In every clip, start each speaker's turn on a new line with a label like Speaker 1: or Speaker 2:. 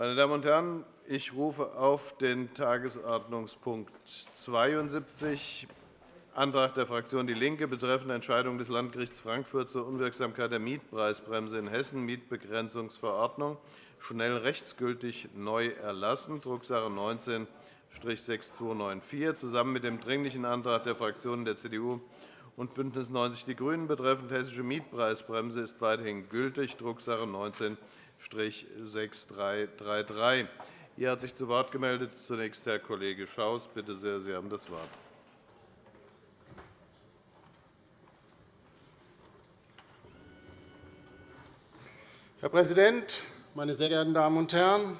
Speaker 1: Meine Damen und Herren, ich rufe auf den Tagesordnungspunkt 72, Antrag der Fraktion DIE LINKE betreffend Entscheidung des Landgerichts Frankfurt zur Unwirksamkeit der Mietpreisbremse in Hessen, Mietbegrenzungsverordnung, schnell rechtsgültig neu erlassen, Drucksache 19-6294, zusammen mit dem Dringlichen Antrag der Fraktionen der CDU und BÜNDNIS 90 die GRÜNEN betreffend hessische Mietpreisbremse ist weiterhin gültig, Drucksache 19 6333. Hier hat sich zu Wort gemeldet zunächst Herr Kollege Schaus. Bitte sehr, Sie haben das Wort.
Speaker 2: Herr Präsident, meine sehr geehrten Damen und Herren!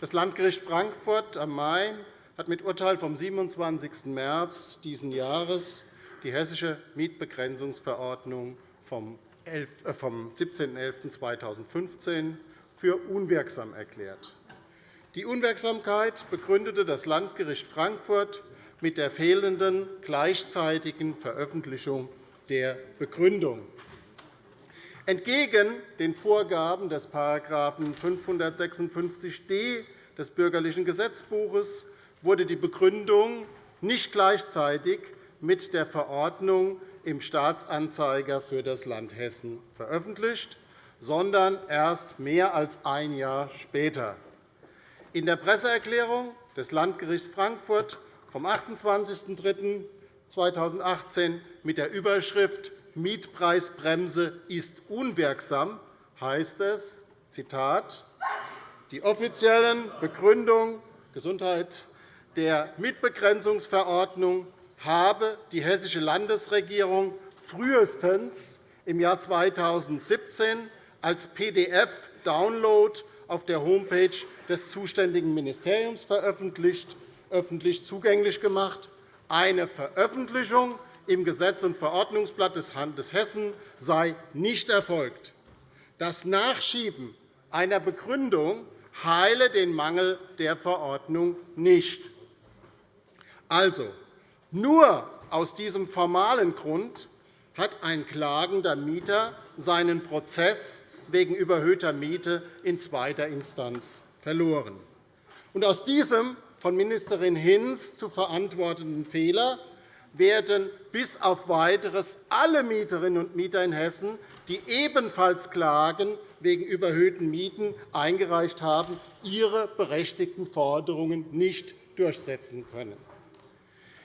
Speaker 2: Das Landgericht Frankfurt am Main hat mit Urteil vom 27. März dieses Jahres die Hessische Mietbegrenzungsverordnung vom 17.11.2015 für unwirksam erklärt. Die Unwirksamkeit begründete das Landgericht Frankfurt mit der fehlenden gleichzeitigen Veröffentlichung der Begründung. Entgegen den Vorgaben des § 556d des Bürgerlichen Gesetzbuches wurde die Begründung nicht gleichzeitig mit der Verordnung im Staatsanzeiger für das Land Hessen veröffentlicht, sondern erst mehr als ein Jahr später. In der Presseerklärung des Landgerichts Frankfurt vom 28.03.2018 mit der Überschrift Mietpreisbremse ist unwirksam heißt es, Zitat, die offiziellen Begründungen Gesundheit der Mietbegrenzungsverordnung habe die Hessische Landesregierung frühestens im Jahr 2017 als PDF-Download auf der Homepage des zuständigen Ministeriums veröffentlicht, öffentlich zugänglich gemacht. Eine Veröffentlichung im Gesetz- und Verordnungsblatt des Landes Hessen sei nicht erfolgt. Das Nachschieben einer Begründung heile den Mangel der Verordnung nicht. Also, nur aus diesem formalen Grund hat ein klagender Mieter seinen Prozess wegen überhöhter Miete in zweiter Instanz verloren. Und aus diesem von Ministerin Hinz zu verantwortenden Fehler werden bis auf Weiteres alle Mieterinnen und Mieter in Hessen, die ebenfalls Klagen wegen überhöhten Mieten eingereicht haben, ihre berechtigten Forderungen nicht durchsetzen können.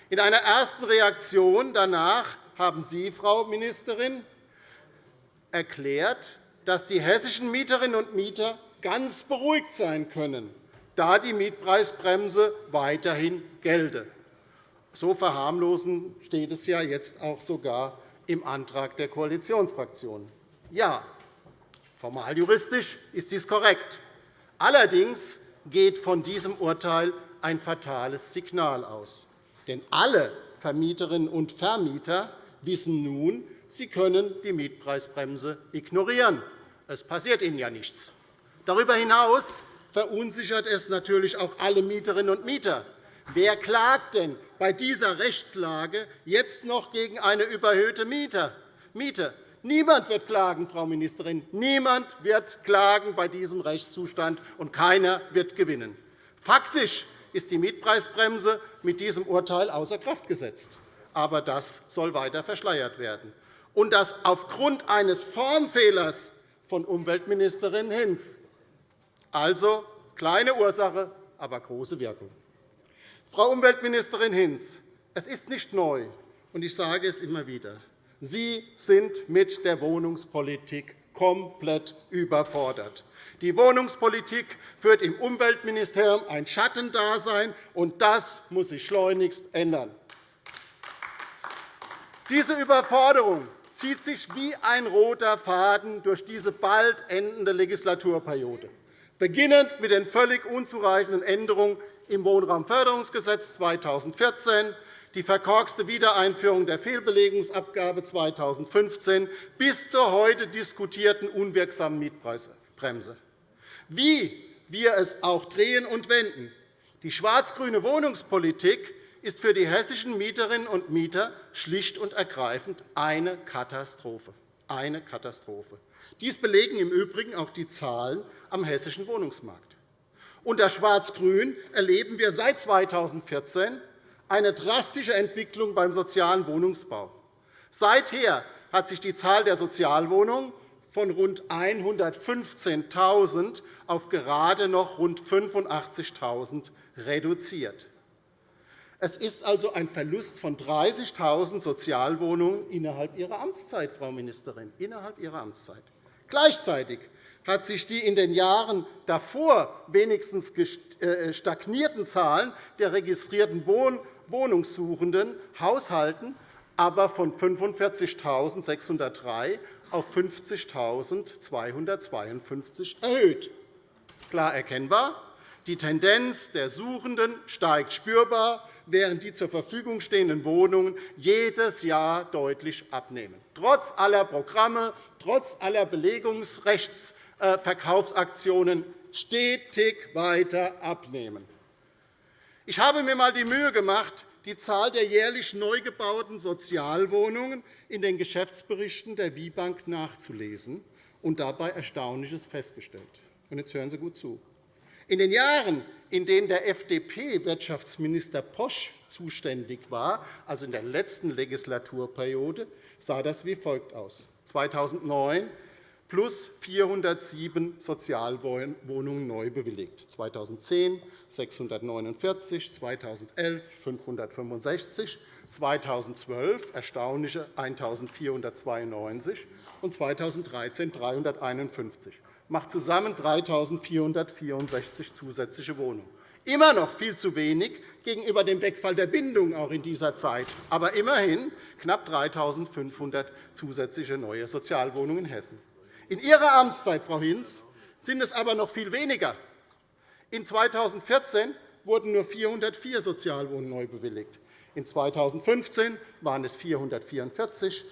Speaker 2: In einer ersten Reaktion danach haben Sie, Frau Ministerin, erklärt, dass die hessischen Mieterinnen und Mieter ganz beruhigt sein können, da die Mietpreisbremse weiterhin gelte. So verharmlosen steht es ja jetzt auch sogar im Antrag der Koalitionsfraktionen. Ja, formal juristisch ist dies korrekt. Allerdings geht von diesem Urteil ein fatales Signal aus. Denn alle Vermieterinnen und Vermieter wissen nun, sie können die Mietpreisbremse ignorieren. Es passiert ihnen ja nichts. Darüber hinaus verunsichert es natürlich auch alle Mieterinnen und Mieter. Wer klagt denn bei dieser Rechtslage jetzt noch gegen eine überhöhte Miete? Niemand wird klagen, Frau Ministerin. Niemand wird klagen bei diesem Rechtszustand, und keiner wird gewinnen. Faktisch ist die Mietpreisbremse mit diesem Urteil außer Kraft gesetzt. Aber das soll weiter verschleiert werden. Und das aufgrund eines Formfehlers von Umweltministerin Hinz. Also kleine Ursache, aber große Wirkung. Frau Umweltministerin Hinz, es ist nicht neu, und ich sage es immer wieder. Sie sind mit der Wohnungspolitik komplett überfordert. Die Wohnungspolitik führt im Umweltministerium ein Schattendasein, und das muss sich schleunigst ändern. Diese Überforderung zieht sich wie ein roter Faden durch diese bald endende Legislaturperiode, beginnend mit den völlig unzureichenden Änderungen im Wohnraumförderungsgesetz 2014, die verkorkste Wiedereinführung der Fehlbelegungsabgabe 2015 bis zur heute diskutierten unwirksamen Mietpreisbremse. Wie wir es auch drehen und wenden, die schwarz-grüne Wohnungspolitik ist für die hessischen Mieterinnen und Mieter schlicht und ergreifend eine Katastrophe. Eine Katastrophe. Dies belegen im Übrigen auch die Zahlen am hessischen Wohnungsmarkt. Unter Schwarz-Grün erleben wir seit 2014 eine drastische Entwicklung beim sozialen Wohnungsbau. Seither hat sich die Zahl der Sozialwohnungen von rund 115.000 auf gerade noch rund 85.000 reduziert. Es ist also ein Verlust von 30.000 Sozialwohnungen innerhalb Ihrer Amtszeit, Frau Ministerin, innerhalb Ihrer Amtszeit. Gleichzeitig hat sich die in den Jahren davor wenigstens äh, stagnierten Zahlen der registrierten Wohnungssuchenden Haushalten aber von 45.603 auf 50.252 erhöht. Klar erkennbar, die Tendenz der Suchenden steigt spürbar, während die zur Verfügung stehenden Wohnungen jedes Jahr deutlich abnehmen, trotz aller Programme, trotz aller Belegungsrechtsverkaufsaktionen stetig weiter abnehmen. Ich habe mir einmal die Mühe gemacht, die Zahl der jährlich neu gebauten Sozialwohnungen in den Geschäftsberichten der WIBank nachzulesen und dabei Erstaunliches festgestellt. Jetzt hören Sie gut zu. In den Jahren, in denen der FDP-Wirtschaftsminister Posch zuständig war, also in der letzten Legislaturperiode, sah das wie folgt aus. 2009 plus 407 Sozialwohnungen neu bewilligt, 2010 649, 2011 565, 2012 erstaunliche 1.492 und 2013 351 macht zusammen 3.464 zusätzliche Wohnungen. Immer noch viel zu wenig gegenüber dem Wegfall der Bindung auch in dieser Zeit, aber immerhin knapp 3.500 zusätzliche neue Sozialwohnungen in Hessen. In Ihrer Amtszeit, Frau Hinz, sind es aber noch viel weniger. In 2014 wurden nur 404 Sozialwohnungen neu bewilligt. In 2015 waren es 444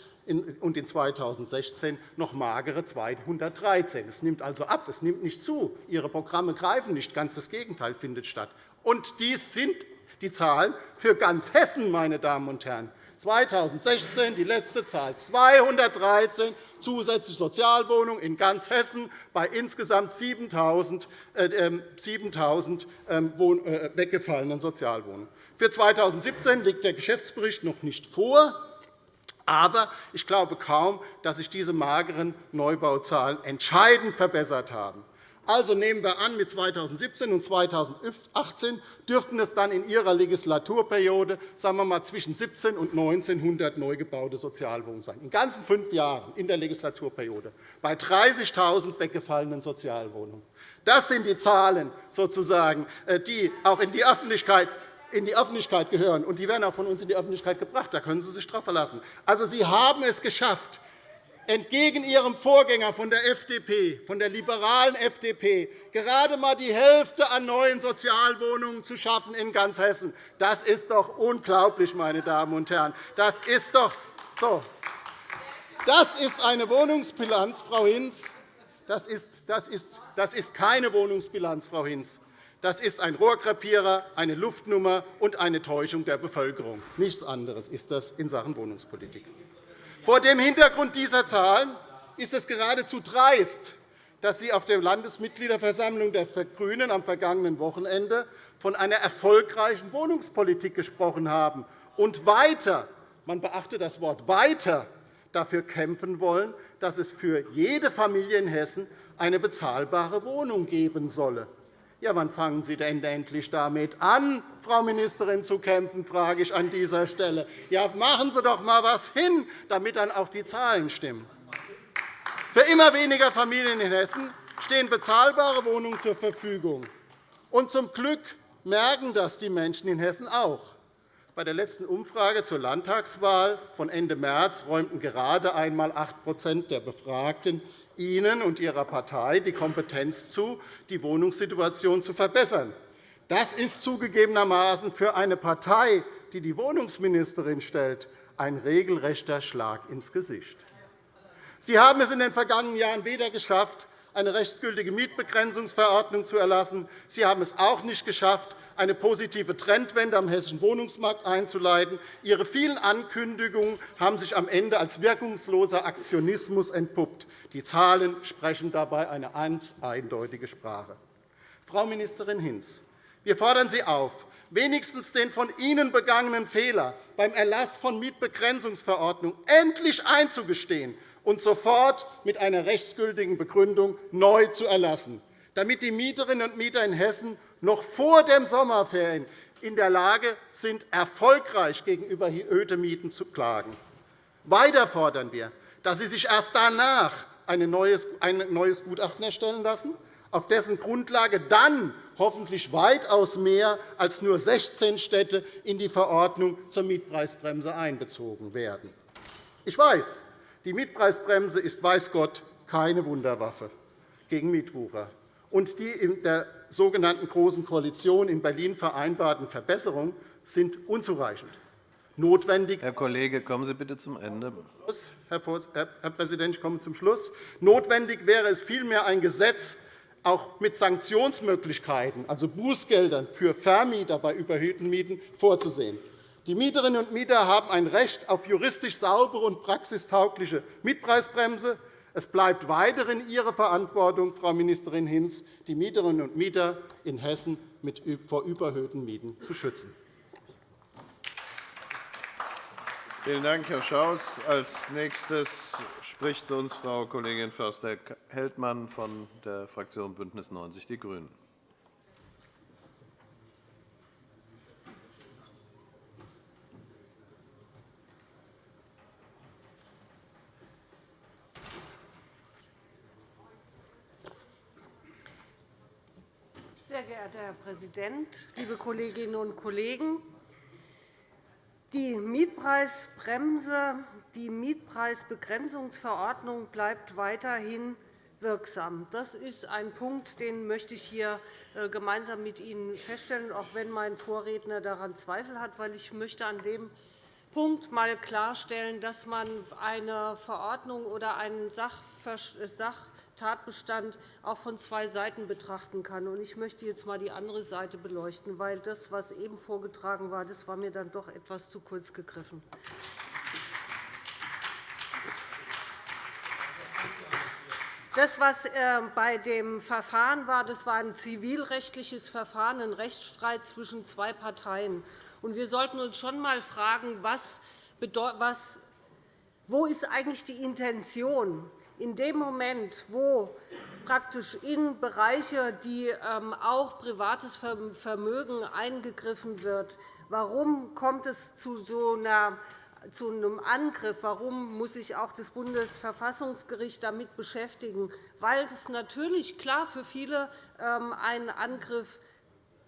Speaker 2: und in 2016 noch magere 213. Es nimmt also ab, es nimmt nicht zu. Ihre Programme greifen nicht, ganz das Gegenteil findet statt. Und dies sind die Zahlen für ganz Hessen, meine Damen und Herren. 2016 die letzte Zahl 213 zusätzliche Sozialwohnungen in ganz Hessen bei insgesamt 7.000 äh, ähm, ähm, äh, weggefallenen Sozialwohnungen. Für 2017 liegt der Geschäftsbericht noch nicht vor. Aber ich glaube kaum, dass sich diese mageren Neubauzahlen entscheidend verbessert haben. Also nehmen wir an, mit 2017 und 2018 dürften es dann in Ihrer Legislaturperiode sagen wir mal, zwischen 17 und 1900 neu gebaute Sozialwohnungen sein. In ganzen fünf Jahren in der Legislaturperiode bei 30.000 weggefallenen Sozialwohnungen. Das sind die Zahlen, sozusagen, äh, die auch in die Öffentlichkeit in die Öffentlichkeit gehören. Und die werden auch von uns in die Öffentlichkeit gebracht. Da können Sie sich darauf verlassen. Also, Sie haben es geschafft, entgegen Ihrem Vorgänger von der FDP, von der liberalen FDP, gerade einmal die Hälfte an neuen Sozialwohnungen zu schaffen in ganz Hessen. Das ist doch unglaublich, meine Damen und Herren. Das ist doch so. Das ist eine Wohnungsbilanz, Frau Hinz. Das ist, das, ist, das ist keine Wohnungsbilanz, Frau Hinz. Das ist ein Rohrkrepierer, eine Luftnummer und eine Täuschung der Bevölkerung. Nichts anderes ist das in Sachen Wohnungspolitik. Vor dem Hintergrund dieser Zahlen ist es geradezu dreist, dass Sie auf der Landesmitgliederversammlung der GRÜNEN am vergangenen Wochenende von einer erfolgreichen Wohnungspolitik gesprochen haben und weiter – man beachte das Wort weiter – dafür kämpfen wollen, dass es für jede Familie in Hessen eine bezahlbare Wohnung geben solle. Ja, wann fangen Sie denn endlich damit an, Frau Ministerin, zu kämpfen, frage ich an dieser Stelle. Ja, machen Sie doch einmal etwas hin, damit dann auch die Zahlen stimmen. Für immer weniger Familien in Hessen stehen bezahlbare Wohnungen zur Verfügung. Und zum Glück merken das die Menschen in Hessen auch. Bei der letzten Umfrage zur Landtagswahl von Ende März räumten gerade einmal 8% der Befragten Ihnen und Ihrer Partei die Kompetenz zu, die Wohnungssituation zu verbessern. Das ist zugegebenermaßen für eine Partei, die die Wohnungsministerin stellt, ein regelrechter Schlag ins Gesicht. Sie haben es in den vergangenen Jahren weder geschafft, eine rechtsgültige Mietbegrenzungsverordnung zu erlassen. Sie haben es auch nicht geschafft, eine positive Trendwende am hessischen Wohnungsmarkt einzuleiten. Ihre vielen Ankündigungen haben sich am Ende als wirkungsloser Aktionismus entpuppt. Die Zahlen sprechen dabei eine ganz eindeutige Sprache. Frau Ministerin Hinz, wir fordern Sie auf, wenigstens den von Ihnen begangenen Fehler beim Erlass von Mietbegrenzungsverordnungen endlich einzugestehen und sofort mit einer rechtsgültigen Begründung neu zu erlassen, damit die Mieterinnen und Mieter in Hessen noch vor den Sommerferien in der Lage sind, erfolgreich gegen überhöhte Mieten zu klagen. Weiter fordern wir, dass Sie sich erst danach ein neues Gutachten erstellen lassen, auf dessen Grundlage dann hoffentlich weitaus mehr als nur 16 Städte in die Verordnung zur Mietpreisbremse einbezogen werden. Ich weiß, die Mietpreisbremse ist weiß Gott keine Wunderwaffe gegen Mietwucher. Und die in der sogenannten Großen Koalition in Berlin vereinbarten Verbesserungen sind unzureichend.
Speaker 1: Notwendig Herr Kollege, kommen Sie bitte zum Ende.
Speaker 2: Herr Präsident, ich komme zum Schluss. Notwendig wäre es vielmehr, ein Gesetz auch mit Sanktionsmöglichkeiten, also Bußgeldern für Vermieter bei überhöhten Mieten, vorzusehen. Die Mieterinnen und Mieter haben ein Recht auf juristisch saubere und praxistaugliche Mietpreisbremse. Es bleibt weiterhin Ihre Verantwortung, Frau Ministerin Hinz, die Mieterinnen und Mieter in Hessen vor überhöhten Mieten zu schützen.
Speaker 1: Vielen Dank, Herr Schaus. – Als nächstes spricht zu uns Frau Kollegin Förster-Heldmann von der Fraktion BÜNDNIS 90 die GRÜNEN.
Speaker 3: Sehr geehrter Herr Präsident, liebe Kolleginnen und Kollegen! Die Mietpreisbremse, die Mietpreisbegrenzungsverordnung bleibt weiterhin wirksam. Das ist ein Punkt, den möchte ich hier äh, gemeinsam mit Ihnen feststellen, auch wenn mein Vorredner daran Zweifel hat. Weil ich möchte an dem Punkt einmal klarstellen, dass man eine Verordnung oder einen Sachtatbestand auch von zwei Seiten betrachten kann. Ich möchte jetzt einmal die andere Seite beleuchten, weil das, was eben vorgetragen war, das war mir dann doch etwas zu kurz gegriffen. Das, was äh, bei dem Verfahren war, das war ein zivilrechtliches Verfahren, ein Rechtsstreit zwischen zwei Parteien. Wir sollten uns schon einmal fragen, was, wo ist eigentlich die Intention in dem Moment, wo praktisch in Bereiche, die ähm, auch privates Vermögen eingegriffen wird, warum kommt es zu so einer zu einem Angriff. Warum muss sich auch das Bundesverfassungsgericht damit beschäftigen? Weil es natürlich klar für viele ähm, ein Angriff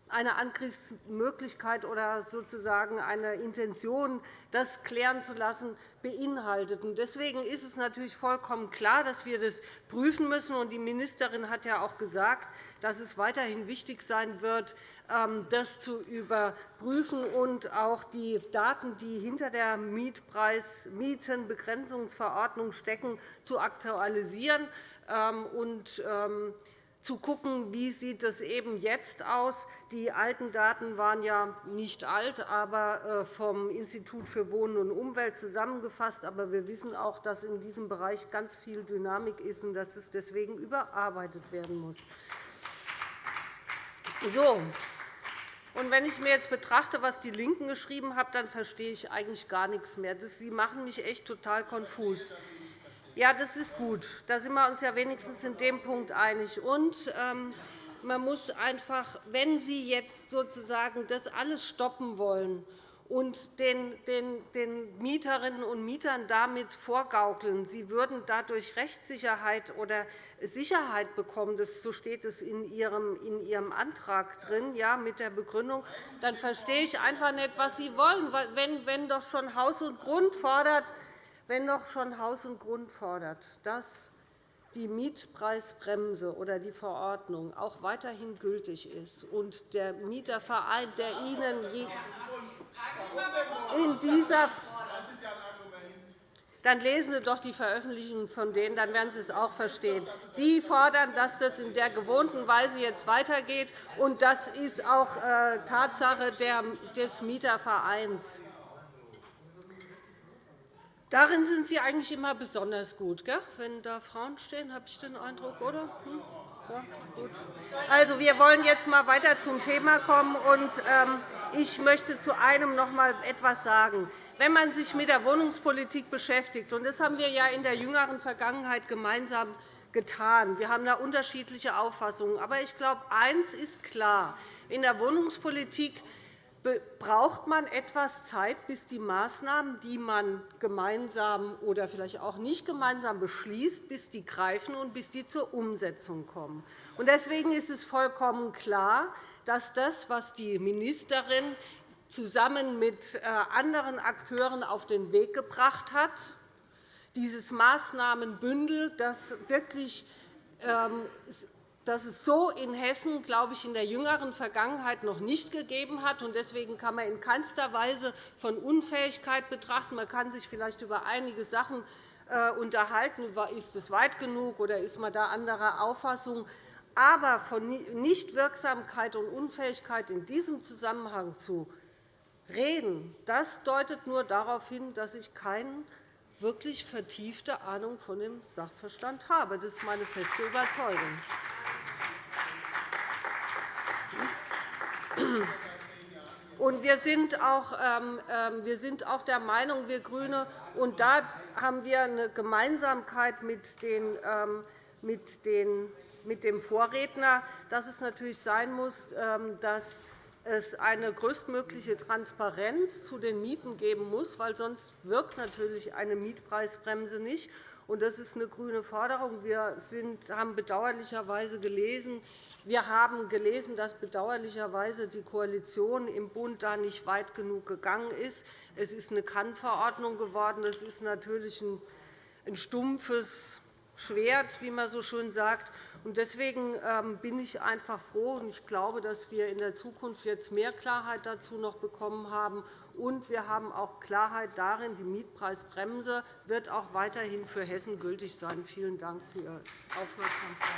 Speaker 3: eine Angriffsmöglichkeit oder sozusagen eine Intention, das klären zu lassen, beinhaltet. Deswegen ist es natürlich vollkommen klar, dass wir das prüfen müssen. Die Ministerin hat ja auch gesagt, dass es weiterhin wichtig sein wird, ähm, das zu überprüfen und auch die Daten, die hinter der Mietenbegrenzungsverordnung stecken, zu aktualisieren. Ähm, ähm, zu schauen, wie sieht es eben jetzt aus. Die alten Daten waren ja nicht alt, aber äh, vom Institut für Wohnen und Umwelt zusammengefasst. Aber wir wissen auch, dass in diesem Bereich ganz viel Dynamik ist und dass es deswegen überarbeitet werden muss. So. Und wenn ich mir jetzt betrachte, was die LINKEN geschrieben haben, dann verstehe ich eigentlich gar nichts mehr. Sie machen mich echt total konfus. Ja, das ist gut. Da sind wir uns ja wenigstens in dem Punkt einig. Und, ähm, man muss einfach, wenn Sie jetzt sozusagen das alles stoppen wollen und den, Mieterinnen und Mietern damit vorgaukeln, sie würden dadurch Rechtssicherheit oder Sicherheit bekommen, das, so steht es in Ihrem, in Ihrem Antrag drin, ja, mit der Begründung, dann verstehe ich einfach nicht, was Sie wollen. Wenn, wenn doch schon Haus und Grund fordert, wenn doch schon Haus und Grund fordert, dass die Mietpreisbremse oder die Verordnung auch weiterhin gültig ist und der Mieterverein, der Ihnen in dieser dann lesen Sie doch die Veröffentlichungen von denen, dann werden Sie es auch verstehen. Sie fordern, dass das in der gewohnten Weise jetzt weitergeht, und das ist auch äh, Tatsache des Mietervereins. Darin sind Sie eigentlich immer besonders gut, gell? wenn da Frauen stehen, habe ich den Eindruck, oder? Hm? Also, wir wollen jetzt einmal weiter zum Thema kommen. Und, ähm, ich möchte zu einem noch einmal etwas sagen. Wenn man sich mit der Wohnungspolitik beschäftigt, und das haben wir ja in der jüngeren Vergangenheit gemeinsam getan. Wir haben da unterschiedliche Auffassungen. Aber ich glaube, eines ist klar. In der Wohnungspolitik braucht man etwas Zeit, bis die Maßnahmen, die man gemeinsam oder vielleicht auch nicht gemeinsam beschließt, bis die greifen und bis die zur Umsetzung kommen. Deswegen ist es vollkommen klar, dass das, was die Ministerin zusammen mit äh, anderen Akteuren auf den Weg gebracht hat, dieses Maßnahmenbündel, das wirklich ähm, das es so in Hessen, glaube ich, in der jüngeren Vergangenheit noch nicht gegeben hat. Deswegen kann man in keinster Weise von Unfähigkeit betrachten. Man kann sich vielleicht über einige Sachen äh, unterhalten. Ist es weit genug, oder ist man da anderer Auffassung? Aber von Nichtwirksamkeit und Unfähigkeit in diesem Zusammenhang zu reden, das deutet nur darauf hin, dass ich keine wirklich vertiefte Ahnung von dem Sachverstand habe. Das ist meine feste Überzeugung. Und wir sind, auch, ähm, ähm, der Meinung, wir GRÜNE, und da haben wir eine Gemeinsamkeit mit, den, ähm, mit, den, mit dem Vorredner, dass es natürlich sein muss, dass es eine größtmögliche Transparenz zu den Mieten geben muss, weil sonst wirkt natürlich eine Mietpreisbremse nicht. Das ist eine grüne Forderung. Wir haben bedauerlicherweise gelesen, wir haben gelesen, dass bedauerlicherweise die Koalition im Bund da nicht weit genug gegangen ist. Es ist eine Kannverordnung geworden. Das ist natürlich ein stumpfes Schwert, wie man so schön sagt. Deswegen ähm, bin ich einfach froh, und ich glaube, dass wir in der Zukunft jetzt mehr Klarheit dazu noch bekommen haben. Und wir haben auch Klarheit darin, die Mietpreisbremse wird auch weiterhin für Hessen gültig sein. Vielen Dank für Ihre Aufmerksamkeit.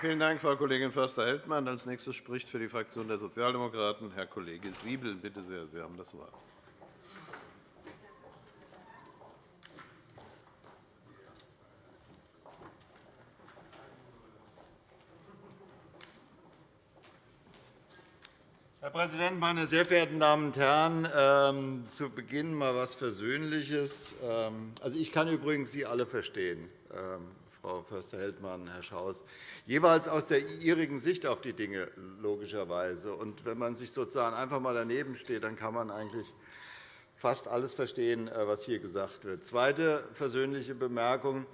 Speaker 1: Vielen Dank, Frau Kollegin Förster-Heldmann. Als nächstes spricht für die Fraktion der Sozialdemokraten Herr Kollege Siebel. Bitte sehr, Sie haben das Wort.
Speaker 4: Herr Präsident, meine sehr verehrten Damen und Herren! Ähm, zu Beginn einmal etwas Versöhnliches. Ähm, also, ich kann übrigens Sie alle verstehen, ähm, Frau Förster-Heldmann, Herr Schaus, jeweils aus der ihrigen Sicht auf die Dinge, logischerweise. Und wenn man sich sozusagen einfach einmal daneben steht, dann kann man eigentlich fast alles verstehen, äh, was hier gesagt wird. Zweite versöhnliche Bemerkung.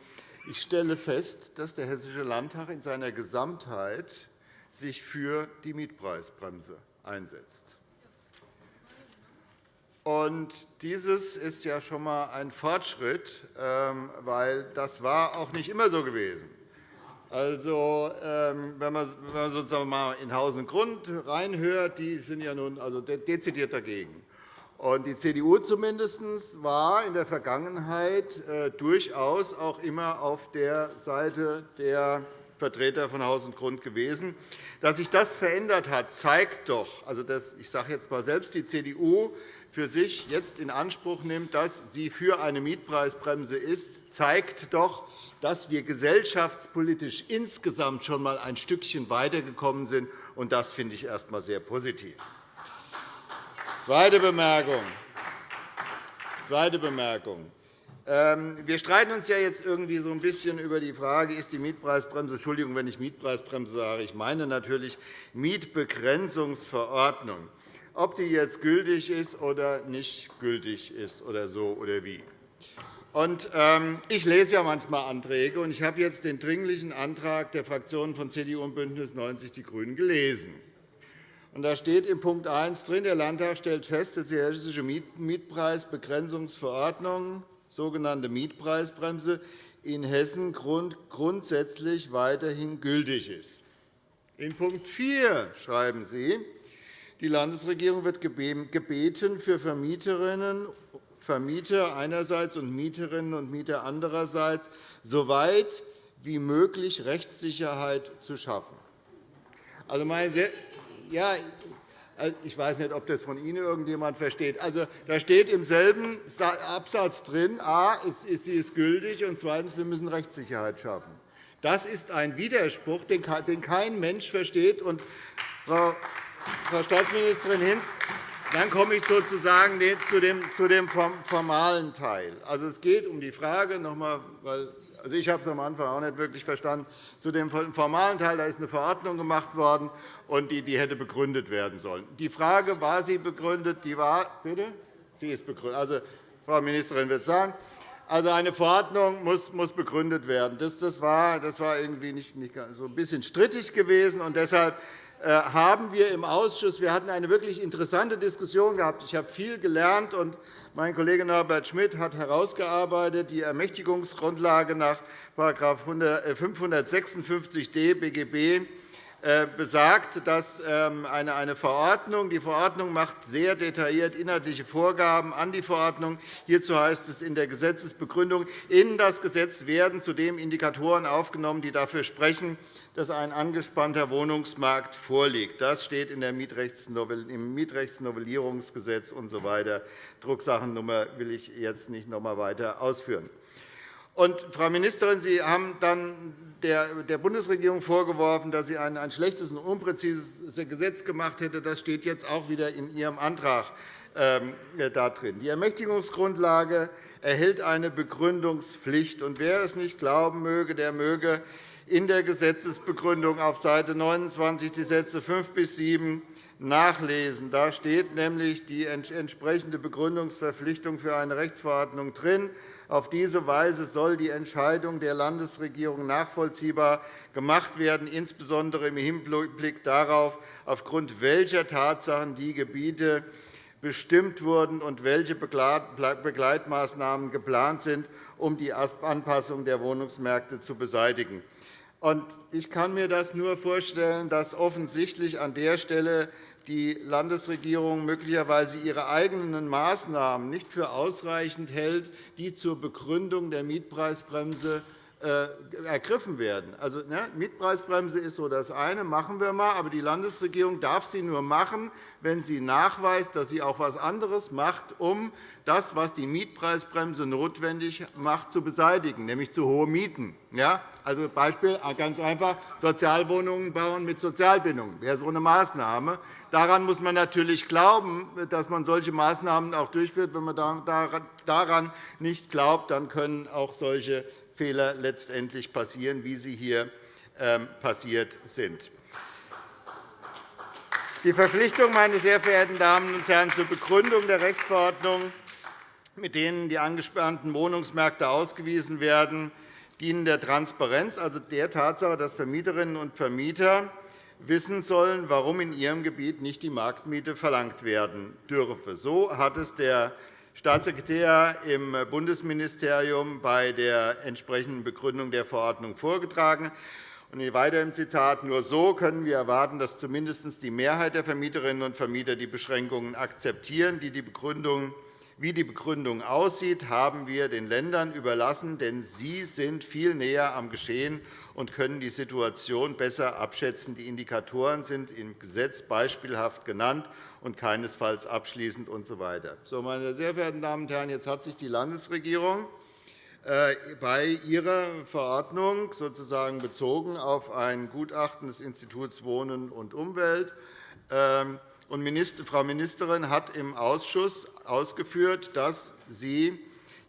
Speaker 4: Ich stelle fest, dass der Hessische Landtag in seiner Gesamtheit sich für die Mietpreisbremse einsetzt. Und dieses ist ja schon einmal ein Fortschritt, ähm, weil das war auch nicht immer so gewesen. Also, ähm, wenn man sozusagen mal in Haus und Grund reinhört, die sind ja nun also dezidiert dagegen. Und die CDU zumindest war in der Vergangenheit äh, durchaus auch immer auf der Seite der Vertreter von Haus und Grund gewesen. Dass sich das verändert hat, zeigt doch, also das, ich sage jetzt mal selbst die CDU für sich jetzt in Anspruch nimmt, dass sie für eine Mietpreisbremse ist, zeigt doch, dass wir gesellschaftspolitisch insgesamt schon einmal ein Stückchen weitergekommen sind. Und das finde ich erst einmal sehr positiv. Zweite Bemerkung. Zweite Bemerkung. Ähm, wir streiten uns ja jetzt irgendwie so ein bisschen über die Frage, ist die Mietpreisbremse, Entschuldigung, wenn ich Mietpreisbremse sage, ich meine natürlich Mietbegrenzungsverordnung ob die jetzt gültig ist oder nicht gültig ist oder so oder wie. Und, ähm, ich lese ja manchmal Anträge, und ich habe jetzt den Dringlichen Antrag der Fraktionen von CDU und BÜNDNIS 90 die GRÜNEN gelesen. Und da steht in Punkt 1 drin, der Landtag stellt fest, dass die Hessische Mietpreisbegrenzungsverordnung, sogenannte Mietpreisbremse, in Hessen grundsätzlich weiterhin gültig ist. In Punkt 4 schreiben Sie, die Landesregierung wird gebeten, für Vermieterinnen Vermieter einerseits und Mieterinnen und Mieter andererseits so weit wie möglich Rechtssicherheit zu schaffen. Also, meine sehr, ja, ich weiß nicht, ob das von Ihnen irgendjemand versteht. Also, da steht im selben Absatz drin, a, sie ist gültig, und zweitens, wir müssen Rechtssicherheit schaffen. Das ist ein Widerspruch, den kein Mensch versteht. Und, Frau Staatsministerin Hinz, dann komme ich sozusagen zu dem formalen Teil. Also, es geht um die Frage, noch einmal, weil also ich habe es am Anfang auch nicht wirklich verstanden. Zu dem formalen Teil da ist eine Verordnung gemacht worden, und die, die hätte begründet werden sollen. Die Frage, war sie begründet? Die war, bitte? Sie ist begründet. Also, Frau Ministerin wird sagen, also eine Verordnung muss, muss begründet werden. Das, das, war, das war irgendwie nicht, nicht so ein bisschen strittig gewesen. Und deshalb äh, haben wir im Ausschuss wir hatten eine wirklich interessante Diskussion gehabt. Ich habe viel gelernt, und mein Kollege Norbert Schmidt hat herausgearbeitet die Ermächtigungsgrundlage nach § 556d BGB besagt, dass ähm, eine Verordnung, die Verordnung macht sehr detailliert inhaltliche Vorgaben an die Verordnung. Hierzu heißt es in der Gesetzesbegründung, in das Gesetz werden zudem Indikatoren aufgenommen, die dafür sprechen, dass ein angespannter Wohnungsmarkt vorliegt. Das steht in der im Mietrechtsnovellierungsgesetz usw. Drucksachennummer will ich jetzt nicht noch einmal weiter ausführen. Und, Frau Ministerin, Sie haben dann der Bundesregierung vorgeworfen, dass sie ein schlechtes und unpräzises Gesetz gemacht hätte. Das steht jetzt auch wieder in Ihrem Antrag ähm, drin. Die Ermächtigungsgrundlage erhält eine Begründungspflicht. Und wer es nicht glauben möge, der möge in der Gesetzesbegründung auf Seite 29 die Sätze 5 bis 7 nachlesen. Da steht nämlich die entsprechende Begründungsverpflichtung für eine Rechtsverordnung drin. Auf diese Weise soll die Entscheidung der Landesregierung nachvollziehbar gemacht werden, insbesondere im Hinblick darauf, aufgrund welcher Tatsachen die Gebiete bestimmt wurden und welche Begleitmaßnahmen geplant sind, um die Anpassung der Wohnungsmärkte zu beseitigen. Ich kann mir das nur vorstellen, dass offensichtlich an der Stelle die Landesregierung möglicherweise ihre eigenen Maßnahmen nicht für ausreichend hält, die zur Begründung der Mietpreisbremse ergriffen werden. Also, ne, Mietpreisbremse ist so das eine, machen wir mal, aber die Landesregierung darf sie nur machen, wenn sie nachweist, dass sie auch etwas anderes macht, um das, was die Mietpreisbremse notwendig macht, zu beseitigen, nämlich zu hohe Mieten. Ja? Also Beispiel ganz einfach, Sozialwohnungen bauen mit Sozialbindung wäre so eine Maßnahme. Daran muss man natürlich glauben, dass man solche Maßnahmen auch durchführt. Wenn man daran nicht glaubt, dann können auch solche Fehler letztendlich passieren, wie sie hier ähm, passiert sind. Die Verpflichtung, meine sehr verehrten Damen und Herren, zur Begründung der Rechtsverordnung, mit denen die angespannten Wohnungsmärkte ausgewiesen werden, dienen der Transparenz, also der Tatsache, dass Vermieterinnen und Vermieter wissen sollen, warum in ihrem Gebiet nicht die Marktmiete verlangt werden dürfe. So hat es der Staatssekretär im Bundesministerium bei der entsprechenden Begründung der Verordnung vorgetragen. weiter im Zitat. Nur so können wir erwarten, dass zumindest die Mehrheit der Vermieterinnen und Vermieter die Beschränkungen akzeptieren, die die Begründung wie die Begründung aussieht, haben wir den Ländern überlassen, denn sie sind viel näher am Geschehen und können die Situation besser abschätzen. Die Indikatoren sind im Gesetz beispielhaft genannt und keinesfalls abschließend usw. So, meine sehr verehrten Damen und Herren, jetzt hat sich die Landesregierung äh, bei ihrer Verordnung sozusagen bezogen auf ein Gutachten des Instituts Wohnen und Umwelt ähm, und Frau Ministerin hat im Ausschuss ausgeführt, dass sie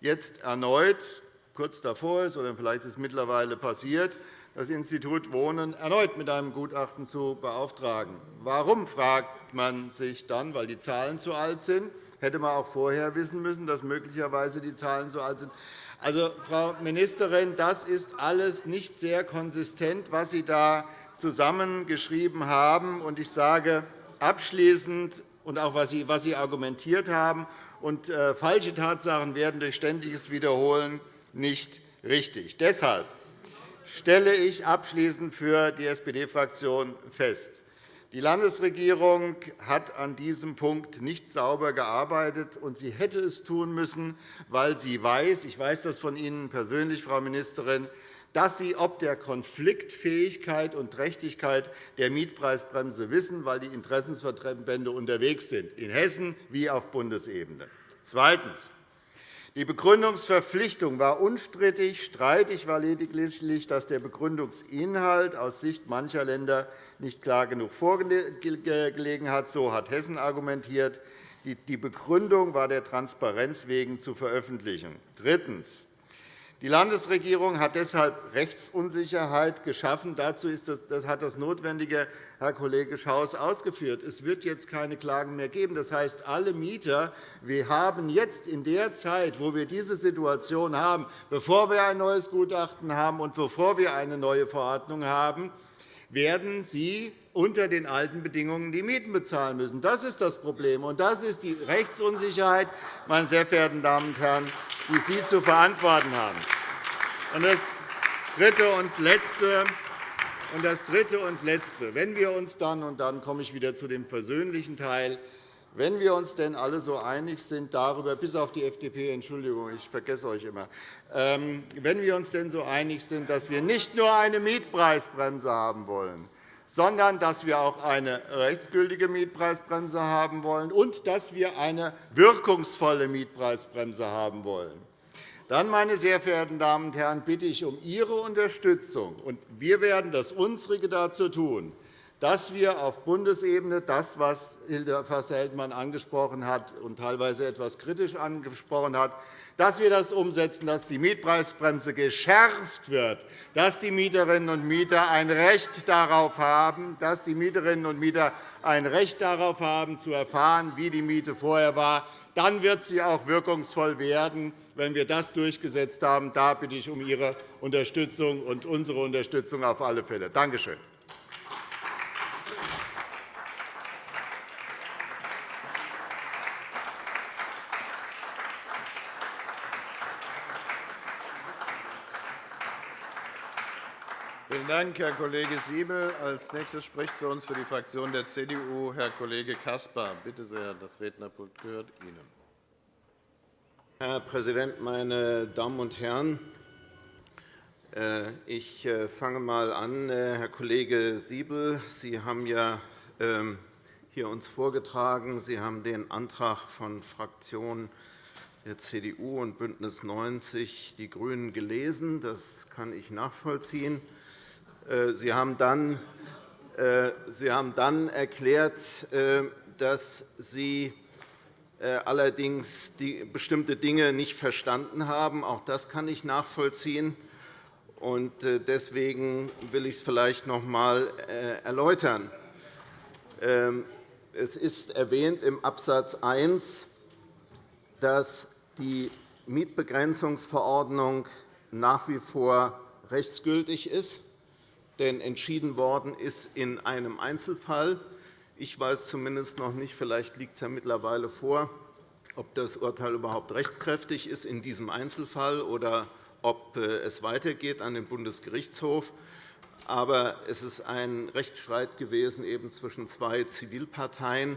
Speaker 4: jetzt erneut kurz davor ist, oder vielleicht ist es mittlerweile passiert, das Institut Wohnen erneut mit einem Gutachten zu beauftragen. Warum, fragt man sich dann, weil die Zahlen zu alt sind? Hätte man auch vorher wissen müssen, dass möglicherweise die Zahlen zu alt sind. Also, Frau Ministerin, das ist alles nicht sehr konsistent, was Sie da zusammengeschrieben haben. Ich sage, abschließend und auch was Sie, was Sie argumentiert haben. Und, äh, falsche Tatsachen werden durch ständiges Wiederholen nicht richtig. Deshalb stelle ich abschließend für die SPD-Fraktion fest, die Landesregierung hat an diesem Punkt nicht sauber gearbeitet, und sie hätte es tun müssen, weil sie weiß – ich weiß das von Ihnen persönlich, Frau Ministerin dass Sie ob der Konfliktfähigkeit und Trächtigkeit der Mietpreisbremse wissen, weil die Interessensverbände unterwegs sind, in Hessen wie auf Bundesebene. Zweitens. Die Begründungsverpflichtung war unstrittig. Streitig war lediglich, dass der Begründungsinhalt aus Sicht mancher Länder nicht klar genug vorgelegen hat. So hat Hessen argumentiert. Die Begründung war der Transparenz wegen zu veröffentlichen. Drittens. Die Landesregierung hat deshalb Rechtsunsicherheit geschaffen. Dazu hat das Notwendige Herr Kollege Schaus ausgeführt. Es wird jetzt keine Klagen mehr geben. Das heißt, alle Mieter wir haben jetzt in der Zeit, wo wir diese Situation haben, bevor wir ein neues Gutachten haben und bevor wir eine neue Verordnung haben, werden sie unter den alten Bedingungen die Mieten bezahlen müssen. Das ist das Problem, und das ist die Rechtsunsicherheit, meine sehr verehrten Damen und Herren, die Sie zu verantworten haben. Und das Dritte und Letzte, und das Dritte und Letzte. Wenn wir uns dann, und dann komme ich wieder zu dem persönlichen Teil, wenn wir uns denn alle so einig sind darüber, bis auf die FDP, Entschuldigung, ich vergesse euch immer, ähm, wenn wir uns denn so einig sind, dass wir nicht nur eine Mietpreisbremse haben wollen, sondern dass wir auch eine rechtsgültige Mietpreisbremse haben wollen und dass wir eine wirkungsvolle Mietpreisbremse haben wollen. Dann, meine sehr verehrten Damen und Herren, bitte ich um Ihre Unterstützung. Und wir werden das Unsrige dazu tun, dass wir auf Bundesebene das, was Hilde Fasser-Heldmann angesprochen hat und teilweise etwas kritisch angesprochen hat, dass wir das umsetzen, dass die Mietpreisbremse geschärft wird, dass die Mieterinnen und Mieter ein Recht darauf haben, dass die Mieterinnen und Mieter ein Recht darauf haben, zu erfahren, wie die Miete vorher war. Dann wird sie auch wirkungsvoll werden, wenn wir das durchgesetzt haben. Da bitte ich um Ihre Unterstützung und unsere Unterstützung auf alle Fälle. Danke schön.
Speaker 1: Vielen Dank, Herr Kollege Siebel. Als nächstes spricht zu uns für die Fraktion der CDU Herr Kollege Caspar. Bitte sehr, das Rednerpult gehört Ihnen.
Speaker 5: Herr Präsident, meine Damen und Herren! Äh, ich äh, fange einmal an. Äh, Herr Kollege Siebel, Sie haben ja ähm, hier uns vorgetragen, Sie haben den Antrag von Fraktionen der CDU und BÜNDNIS 90 die GRÜNEN gelesen. Das kann ich nachvollziehen. Äh, Sie haben dann, äh, Sie haben dann erklärt, äh, dass Sie allerdings bestimmte Dinge nicht verstanden haben. Auch das kann ich nachvollziehen. Deswegen will ich es vielleicht noch einmal erläutern. Ähm, es ist erwähnt im Abs. 1, dass die Mietbegrenzungsverordnung nach wie vor rechtsgültig ist denn entschieden worden ist in einem Einzelfall. Ich weiß zumindest noch nicht, vielleicht liegt es ja mittlerweile vor, ob das Urteil überhaupt rechtskräftig ist in diesem Einzelfall oder ob äh, es weitergeht an den Bundesgerichtshof. Aber es ist ein Rechtsstreit gewesen eben zwischen zwei Zivilparteien.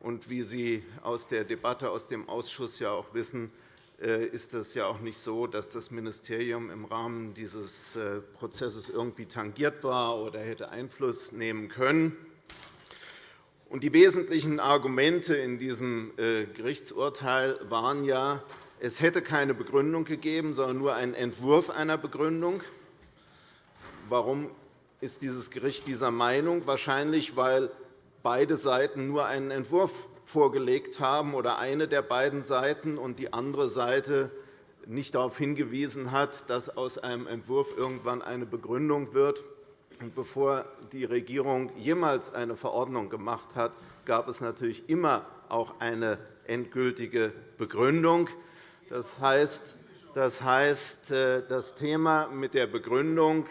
Speaker 5: Und wie Sie aus der Debatte aus dem Ausschuss ja auch wissen, ist es ja auch nicht so, dass das Ministerium im Rahmen dieses äh, Prozesses irgendwie tangiert war oder hätte Einfluss nehmen können. Die wesentlichen Argumente in diesem äh, Gerichtsurteil waren ja, es hätte keine Begründung gegeben, sondern nur einen Entwurf einer Begründung. Warum ist dieses Gericht dieser Meinung? Wahrscheinlich, weil beide Seiten nur einen Entwurf vorgelegt haben oder eine der beiden Seiten und die andere Seite nicht darauf hingewiesen hat, dass aus einem Entwurf irgendwann eine Begründung wird. bevor die Regierung jemals eine Verordnung gemacht hat, gab es natürlich immer auch eine endgültige Begründung. Das heißt, das, äh, Thema mit der Begründung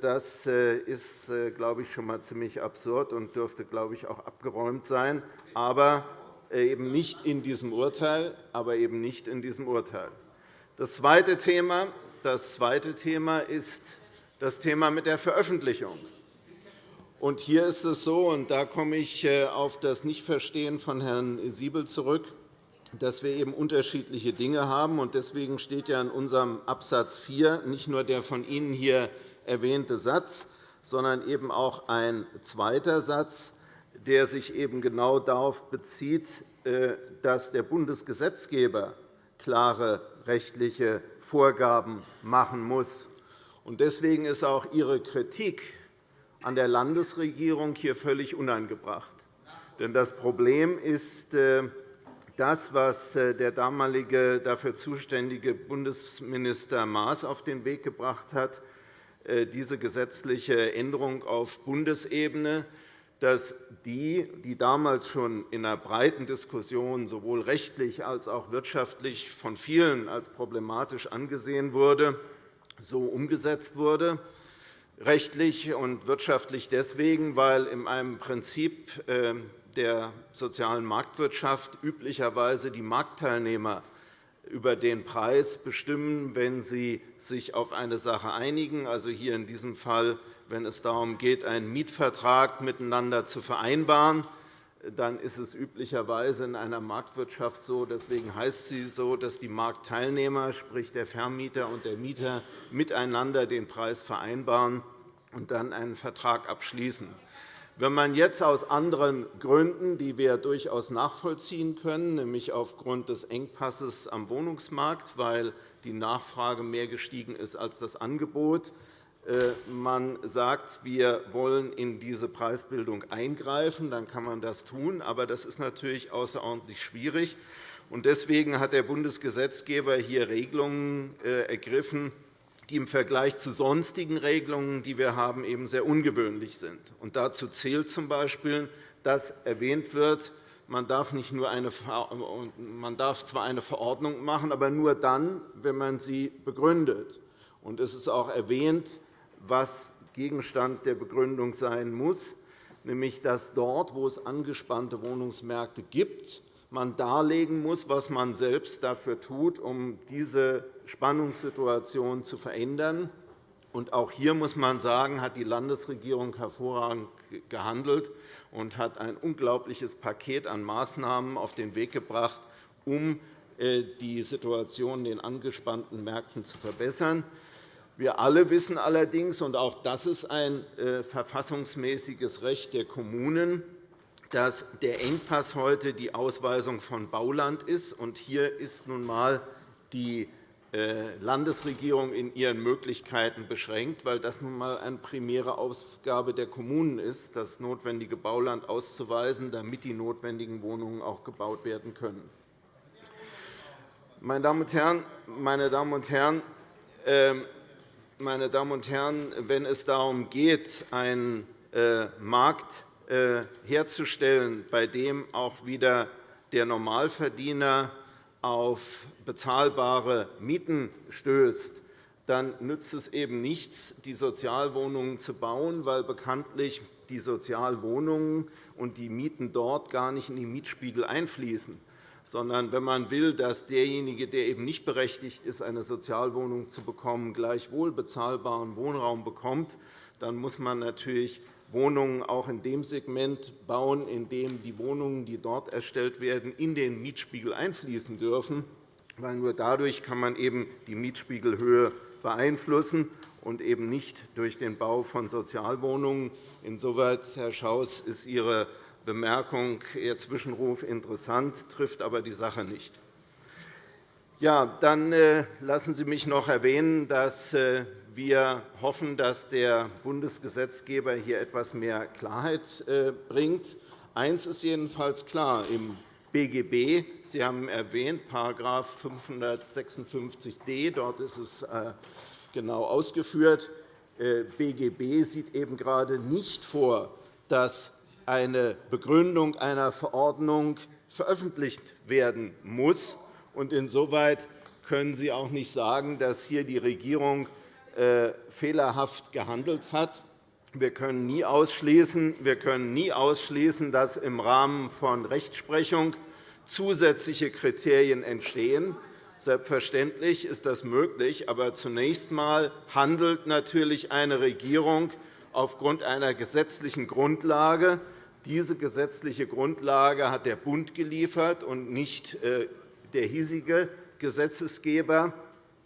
Speaker 5: das äh, ist, äh, glaube ich, schon einmal ziemlich absurd und dürfte, glaube ich, auch abgeräumt sein, aber eben nicht in diesem Urteil. Aber eben nicht in diesem Urteil. Das zweite Thema, das zweite Thema ist das Thema mit der Veröffentlichung. Und hier ist es so, und da komme ich auf das Nichtverstehen von Herrn Siebel zurück, dass wir eben unterschiedliche Dinge haben. Deswegen steht ja in unserem Absatz 4 nicht nur der von Ihnen hier erwähnte Satz, sondern eben auch ein zweiter Satz, der sich eben genau darauf bezieht, äh, dass der Bundesgesetzgeber klare rechtliche Vorgaben machen muss. Deswegen ist auch Ihre Kritik an der Landesregierung hier völlig unangebracht. Denn das Problem ist äh, das, was äh, der damalige dafür zuständige Bundesminister Maas auf den Weg gebracht hat, diese gesetzliche Änderung auf Bundesebene, dass die, die damals schon in einer breiten Diskussion sowohl rechtlich als auch wirtschaftlich von vielen als problematisch angesehen wurde, so umgesetzt wurde rechtlich und wirtschaftlich deswegen, weil in einem Prinzip äh, der sozialen Marktwirtschaft üblicherweise die Marktteilnehmer über den Preis bestimmen, wenn sie sich auf eine Sache einigen, also hier in diesem Fall, wenn es darum geht, einen Mietvertrag miteinander zu vereinbaren, dann ist es üblicherweise in einer Marktwirtschaft so, deswegen heißt sie so, dass die Marktteilnehmer, sprich der Vermieter und der Mieter, miteinander den Preis vereinbaren und dann einen Vertrag abschließen. Wenn man jetzt aus anderen Gründen, die wir durchaus nachvollziehen können, nämlich aufgrund des Engpasses am Wohnungsmarkt, weil die Nachfrage mehr gestiegen ist als das Angebot, äh, man sagt, wir wollen in diese Preisbildung eingreifen, dann kann man das tun. Aber das ist natürlich außerordentlich schwierig. Deswegen hat der Bundesgesetzgeber hier Regelungen äh, ergriffen, die im Vergleich zu sonstigen Regelungen, die wir haben, eben sehr ungewöhnlich sind. Und dazu zählt z. B., dass erwähnt wird, man darf, nicht nur eine, man darf zwar eine Verordnung machen, aber nur dann, wenn man sie begründet. Und es ist auch erwähnt, was Gegenstand der Begründung sein muss, nämlich dass dort, wo es angespannte Wohnungsmärkte gibt, man darlegen muss, was man selbst dafür tut, um diese Spannungssituation zu verändern. auch hier muss man sagen, hat die Landesregierung hervorragend gehandelt und hat ein unglaubliches Paket an Maßnahmen auf den Weg gebracht, um äh, die Situation in den angespannten Märkten zu verbessern. Wir alle wissen allerdings, und auch das ist ein äh, verfassungsmäßiges Recht der Kommunen, dass der Engpass heute die Ausweisung von Bauland ist. Hier ist nun einmal die äh, Landesregierung in ihren Möglichkeiten beschränkt, weil das nun einmal eine primäre Aufgabe der Kommunen ist, das notwendige Bauland auszuweisen, damit die notwendigen Wohnungen auch gebaut werden können. Meine Damen und Herren, meine Damen und Herren, ähm, meine Damen und Herren, wenn es darum geht, einen äh, Markt herzustellen, bei dem auch wieder der Normalverdiener auf bezahlbare Mieten stößt, dann nützt es eben nichts, die Sozialwohnungen zu bauen, weil bekanntlich die Sozialwohnungen und die Mieten dort gar nicht in die Mietspiegel einfließen. Sondern wenn man will, dass derjenige, der eben nicht berechtigt ist, eine Sozialwohnung zu bekommen, gleichwohl bezahlbaren Wohnraum bekommt, dann muss man natürlich Wohnungen auch in dem Segment bauen, in dem die Wohnungen, die dort erstellt werden, in den Mietspiegel einfließen dürfen. Weil nur dadurch kann man eben die Mietspiegelhöhe beeinflussen und eben nicht durch den Bau von Sozialwohnungen. Insoweit, Herr Schaus, ist Ihre Bemerkung, Ihr Zwischenruf interessant, trifft aber die Sache nicht. Ja, dann äh, lassen Sie mich noch erwähnen, dass äh, wir hoffen, dass der Bundesgesetzgeber hier etwas mehr Klarheit äh, bringt. Eines ist jedenfalls klar. Im BGB, Sie haben erwähnt, § 556d, dort ist es äh, genau ausgeführt, äh, BGB sieht eben gerade nicht vor, dass eine Begründung einer Verordnung veröffentlicht werden muss. Insoweit können Sie auch nicht sagen, dass hier die Regierung äh, fehlerhaft gehandelt hat. Wir können nie ausschließen, wir können nie ausschließen dass im Rahmen von Rechtsprechung zusätzliche Kriterien entstehen. Selbstverständlich ist das möglich, aber zunächst einmal handelt natürlich eine Regierung aufgrund einer gesetzlichen Grundlage. Diese gesetzliche Grundlage hat der Bund geliefert und nicht äh, der hiesige Gesetzgeber.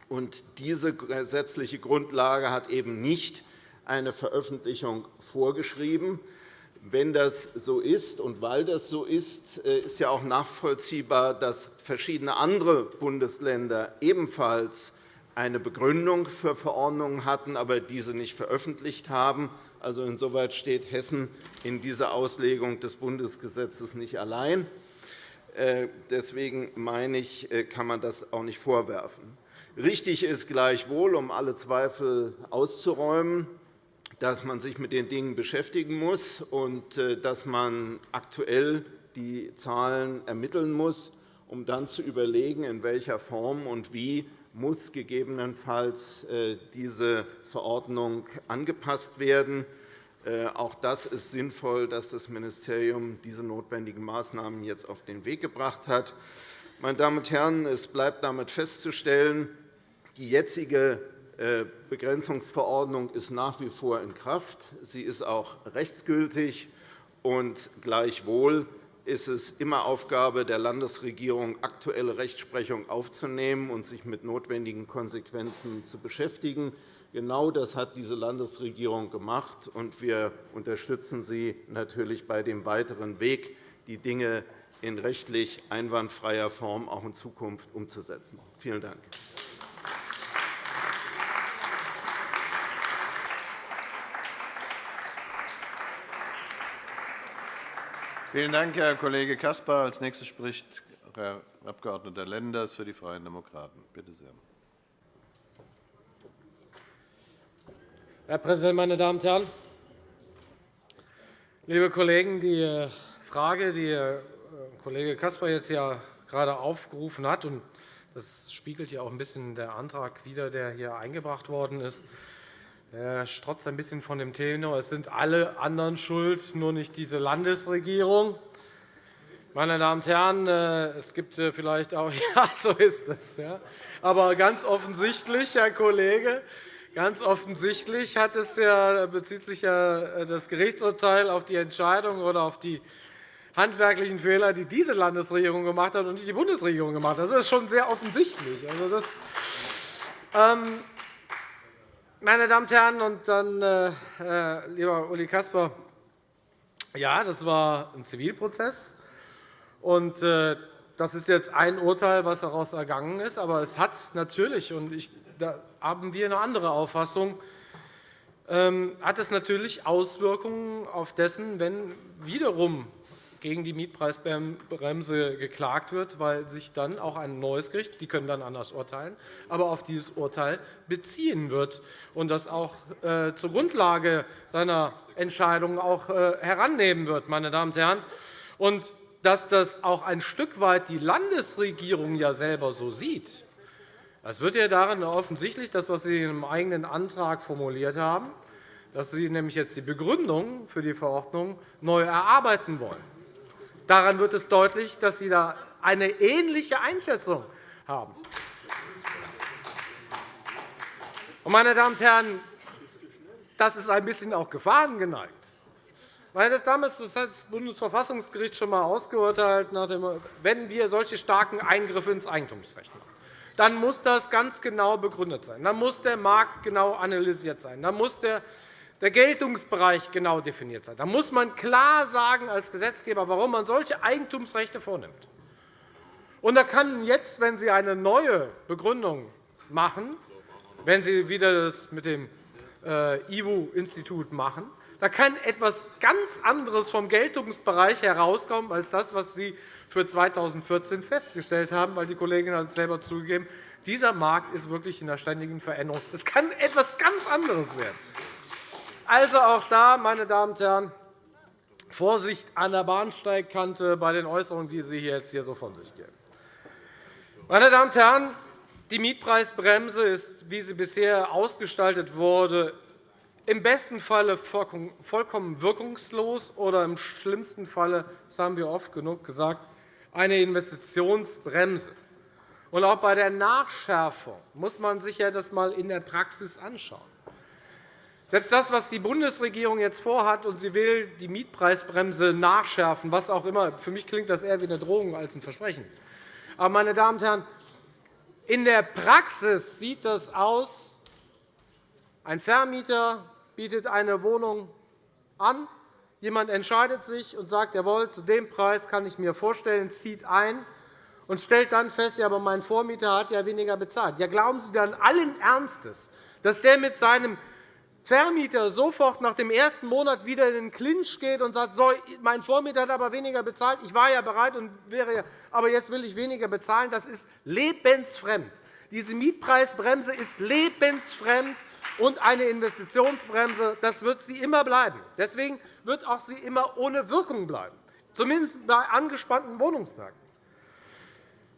Speaker 5: Und diese gesetzliche Grundlage hat eben nicht eine Veröffentlichung vorgeschrieben. Wenn das so ist und weil das so ist, äh, ist ja auch nachvollziehbar, dass verschiedene andere Bundesländer ebenfalls eine Begründung für Verordnungen hatten, aber diese nicht veröffentlicht haben. Also insoweit steht Hessen in dieser Auslegung des Bundesgesetzes nicht allein. Äh, deswegen meine ich, äh, kann man das auch nicht vorwerfen. Richtig ist gleichwohl, um alle Zweifel auszuräumen, dass man sich mit den Dingen beschäftigen muss und äh, dass man aktuell die Zahlen ermitteln muss, um dann zu überlegen, in welcher Form und wie muss gegebenenfalls äh, diese Verordnung angepasst werden. Äh, auch das ist sinnvoll, dass das Ministerium diese notwendigen Maßnahmen jetzt auf den Weg gebracht hat. Meine Damen und Herren, es bleibt damit festzustellen, die jetzige äh, Begrenzungsverordnung ist nach wie vor in Kraft. Sie ist auch rechtsgültig. Und gleichwohl ist es immer Aufgabe der Landesregierung, aktuelle Rechtsprechung aufzunehmen und sich mit notwendigen Konsequenzen zu beschäftigen. Genau das hat diese Landesregierung gemacht, und wir unterstützen sie natürlich bei dem weiteren Weg, die Dinge in rechtlich einwandfreier Form auch in Zukunft umzusetzen. Vielen Dank.
Speaker 1: Vielen Dank, Herr Kollege Caspar. Als nächster spricht Herr Abg. Lenders für die Freien Demokraten. Bitte sehr.
Speaker 6: Herr Präsident, meine Damen und Herren! Liebe Kollegen, die äh, Frage, die äh, Kollege Caspar jetzt ja gerade aufgerufen hat, und das spiegelt ja auch ein bisschen der Antrag wider, der hier eingebracht worden ist, er strotzt ein bisschen von dem Tenor, es sind alle anderen schuld, nur nicht diese Landesregierung. Meine Damen und Herren, äh, es gibt äh, vielleicht auch, ja, so ist es. Ja. Aber ganz offensichtlich, Herr Kollege, ganz offensichtlich hat es ja, bezieht sich ja äh, das Gerichtsurteil auf die Entscheidung oder auf die handwerklichen Fehler, die diese Landesregierung gemacht hat und nicht die Bundesregierung gemacht hat. Das ist schon sehr offensichtlich. Also das, ähm, meine Damen und Herren, und dann, äh, äh, lieber Uli Kasper, ja, das war ein Zivilprozess. Und, äh, das ist jetzt ein Urteil, das daraus ergangen ist. Aber es hat natürlich, und ich, da haben wir eine andere Auffassung, ähm, hat es natürlich Auswirkungen auf dessen, wenn wiederum gegen die Mietpreisbremse geklagt wird, weil sich dann auch ein neues Gericht, die können dann anders urteilen, aber auf dieses Urteil beziehen wird und das auch äh, zur Grundlage seiner Entscheidung auch äh, herannehmen wird. Meine Damen und Herren. Und dass das auch ein Stück weit die Landesregierung ja selber so sieht, das wird ja darin offensichtlich, das, was Sie in Ihrem eigenen Antrag formuliert haben, dass Sie nämlich jetzt die Begründung für die Verordnung neu erarbeiten wollen. Daran wird es deutlich, dass Sie da eine ähnliche Einschätzung haben. Meine Damen und Herren, das ist ein bisschen auch Gefahren geneigt. Weil das damals das Bundesverfassungsgericht schon einmal ausgeurteilt hat, wenn wir solche starken Eingriffe ins Eigentumsrecht machen, dann muss das ganz genau begründet sein. Dann muss der Markt genau analysiert sein. Dann muss der der Geltungsbereich genau definiert sein. Da muss man klar sagen als Gesetzgeber, warum man solche Eigentumsrechte vornimmt. Und da kann jetzt, wenn Sie eine neue Begründung machen, wenn Sie wieder das mit dem äh, IWU-Institut machen, da kann etwas ganz anderes vom Geltungsbereich herauskommen als das, was Sie für 2014 festgestellt haben, weil die Kollegin hat es selber zugegeben, dieser Markt ist wirklich in der ständigen Veränderung. Es kann etwas ganz anderes werden. Also auch da, meine Damen und Herren, Vorsicht an der Bahnsteigkante bei den Äußerungen, die Sie jetzt hier so von sich geben. Meine Damen und Herren, die Mietpreisbremse ist, wie sie bisher ausgestaltet wurde, im besten Falle vollkommen wirkungslos oder im schlimmsten Falle, das haben wir oft genug gesagt, eine Investitionsbremse. Und auch bei der Nachschärfung muss man sich das einmal in der Praxis anschauen. Selbst das, was die Bundesregierung jetzt vorhat, und sie will die Mietpreisbremse nachschärfen, was auch immer, für mich klingt das eher wie eine Drohung als ein Versprechen. Aber, meine Damen und Herren, in der Praxis sieht das aus, ein Vermieter bietet eine Wohnung an, jemand entscheidet sich und sagt, jawohl, zu dem Preis kann ich mir vorstellen, zieht ein und stellt dann fest, ja, aber mein Vormieter hat ja weniger bezahlt. Ja, glauben Sie dann allen Ernstes, dass der mit seinem Vermieter sofort nach dem ersten Monat wieder in den Clinch geht und sagt, so, mein Vormieter hat aber weniger bezahlt, ich war ja bereit, und wäre, aber jetzt will ich weniger bezahlen. Das ist lebensfremd. Diese Mietpreisbremse ist lebensfremd und eine Investitionsbremse. Das wird sie immer bleiben. Deswegen wird auch sie immer ohne Wirkung bleiben, zumindest bei angespannten Wohnungsmärkten.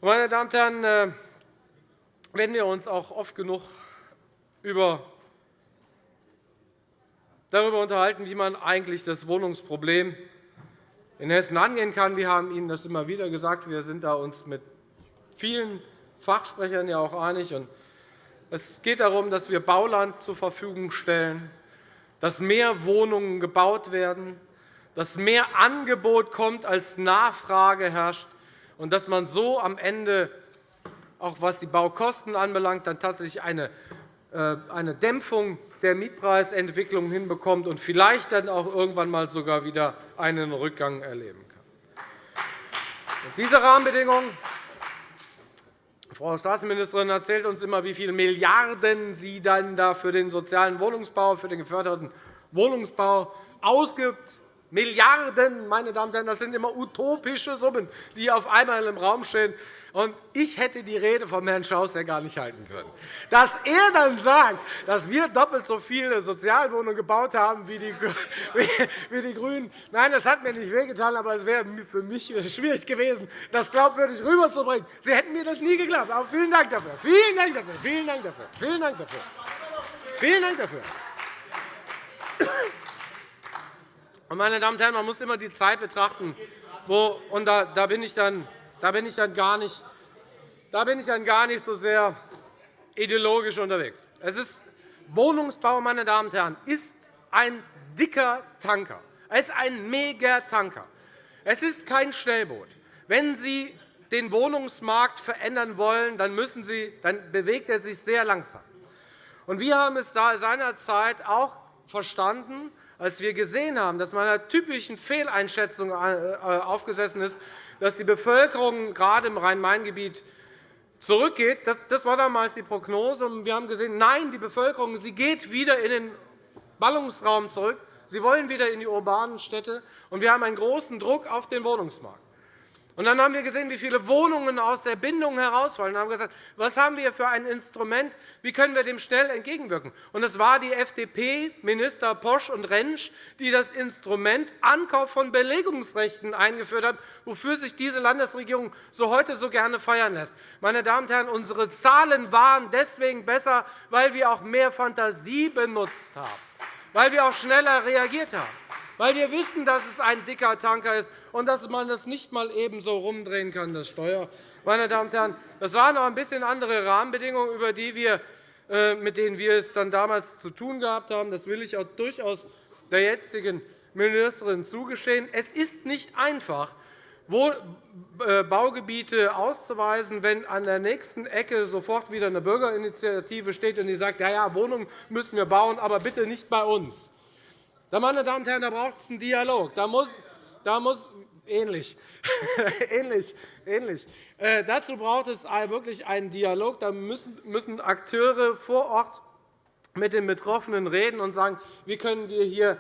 Speaker 6: Meine Damen und Herren, äh, wenn wir uns auch oft genug über darüber unterhalten, wie man eigentlich das Wohnungsproblem in Hessen angehen kann. Wir haben Ihnen das immer wieder gesagt. Wir sind uns mit vielen Fachsprechern ja auch einig. Es geht darum, dass wir Bauland zur Verfügung stellen, dass mehr Wohnungen gebaut werden, dass mehr Angebot kommt, als Nachfrage herrscht, und dass man so am Ende, auch was die Baukosten anbelangt, dann tatsächlich eine äh, Dämpfung der Mietpreisentwicklung hinbekommt und vielleicht dann auch irgendwann mal sogar wieder einen Rückgang erleben kann. Diese Rahmenbedingungen Frau Staatsministerin erzählt uns immer, wie viele Milliarden sie dann da für den sozialen Wohnungsbau, für den geförderten Wohnungsbau ausgibt. Milliarden, meine Damen und Herren, das sind immer utopische Summen, die auf einmal im Raum stehen. Ich hätte die Rede von Herrn Schaus gar nicht halten können. Dass er dann sagt, dass wir doppelt so viele Sozialwohnungen gebaut haben wie die, wie die GRÜNEN, nein, das hat mir nicht wehgetan, aber es wäre für mich schwierig gewesen, das glaubwürdig rüberzubringen. Sie hätten mir das nie geglaubt. Aber vielen Dank dafür. Vielen Dank dafür. Vielen Dank dafür. Vielen Dank dafür. Vielen Dank dafür. Meine Damen und Herren, man muss immer die Zeit betrachten, wo, und da, da, bin ich dann, da, bin ich dann gar nicht, da bin ich dann gar nicht so sehr ideologisch unterwegs. Es ist Wohnungsbau, meine Damen und Herren, ist ein dicker Tanker. Es ist ein Megatanker. Es ist kein Schnellboot. Wenn Sie den Wohnungsmarkt verändern wollen, dann, müssen Sie, dann bewegt er sich sehr langsam. Wir haben es seinerzeit auch verstanden, als wir gesehen haben, dass man einer typischen Fehleinschätzung äh, aufgesessen ist, dass die Bevölkerung gerade im Rhein-Main-Gebiet zurückgeht. Das war damals die Prognose. Wir haben gesehen, nein, die Bevölkerung sie geht wieder in den Ballungsraum zurück. Sie wollen wieder in die urbanen Städte. Wir haben einen großen Druck auf den Wohnungsmarkt. Und dann haben wir gesehen, wie viele Wohnungen aus der Bindung herausfallen. Wir haben gesagt, was haben wir für ein Instrument? Wie können wir dem schnell entgegenwirken? Und es war die FDP, Minister Posch und Rentsch, die das Instrument Ankauf von Belegungsrechten eingeführt haben, wofür sich diese Landesregierung so heute so gerne feiern lässt. Meine Damen und Herren, unsere Zahlen waren deswegen besser, weil wir auch mehr Fantasie benutzt haben, weil wir auch schneller reagiert haben, weil wir wissen, dass es ein dicker Tanker ist und dass man das nicht einmal ebenso rumdrehen kann, das Steuer. Meine Damen und Herren, das waren noch ein bisschen andere Rahmenbedingungen, über die wir, äh, mit denen wir es dann damals zu tun gehabt haben. Das will ich auch durchaus der jetzigen Ministerin zugestehen. Es ist nicht einfach, äh, Baugebiete auszuweisen, wenn an der nächsten Ecke sofort wieder eine Bürgerinitiative steht, und die sagt, ja, ja, Wohnungen müssen wir bauen, aber bitte nicht bei uns. Meine Damen und Herren, da braucht es einen Dialog. Da muss, da muss ähnlich. ähnlich, ähnlich. Äh, dazu braucht es wirklich einen Dialog. Da müssen, müssen Akteure vor Ort mit den Betroffenen reden und sagen, wie können wir hier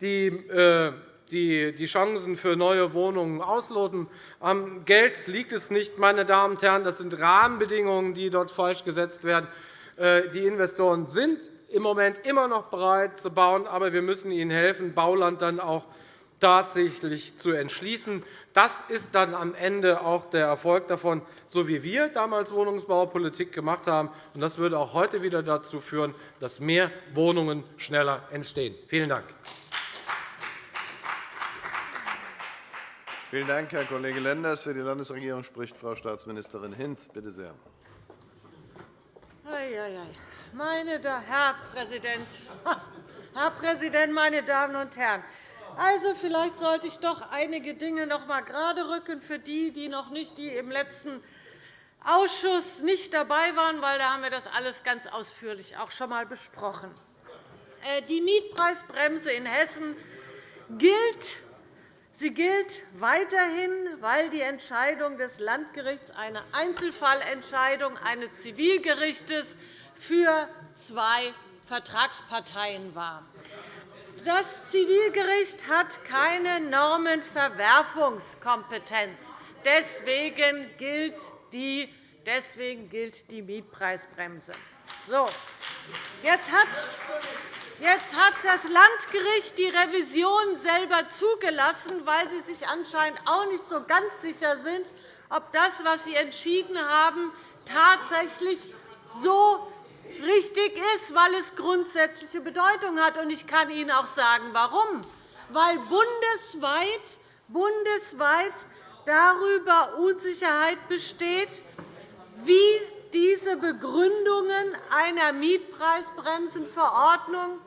Speaker 6: die, äh, die, die Chancen für neue Wohnungen ausloten. Am Geld liegt es nicht, meine Damen und Herren. Das sind Rahmenbedingungen, die dort falsch gesetzt werden. Äh, die Investoren sind im Moment immer noch bereit zu bauen, aber wir müssen ihnen helfen, Bauland dann auch tatsächlich zu entschließen. Das ist dann am Ende auch der Erfolg davon, so wie wir damals Wohnungsbaupolitik gemacht haben. Das würde auch heute wieder dazu führen, dass mehr Wohnungen schneller entstehen. Vielen Dank.
Speaker 1: Vielen Dank, Herr Kollege Lenders. Für die Landesregierung spricht Frau Staatsministerin Hinz. Bitte sehr.
Speaker 3: Meine Herr Präsident, Herr Präsident, meine Damen und Herren! Also, vielleicht sollte ich doch einige Dinge noch einmal gerade rücken für die, die noch nicht die im letzten Ausschuss nicht dabei waren, weil da haben wir das alles ganz ausführlich auch schon einmal besprochen. Äh, die Mietpreisbremse in Hessen gilt. Sie gilt weiterhin, weil die Entscheidung des Landgerichts eine Einzelfallentscheidung eines Zivilgerichts für zwei Vertragsparteien war. Das Zivilgericht hat keine Normenverwerfungskompetenz. Deswegen gilt die, deswegen gilt die Mietpreisbremse. So, jetzt hat Jetzt hat das Landgericht die Revision selber zugelassen, weil Sie sich anscheinend auch nicht so ganz sicher sind, ob das, was Sie entschieden haben, tatsächlich so richtig ist, weil es grundsätzliche Bedeutung hat. Ich kann Ihnen auch sagen, warum. Weil bundesweit, bundesweit darüber Unsicherheit besteht, wie diese Begründungen einer Mietpreisbremsenverordnung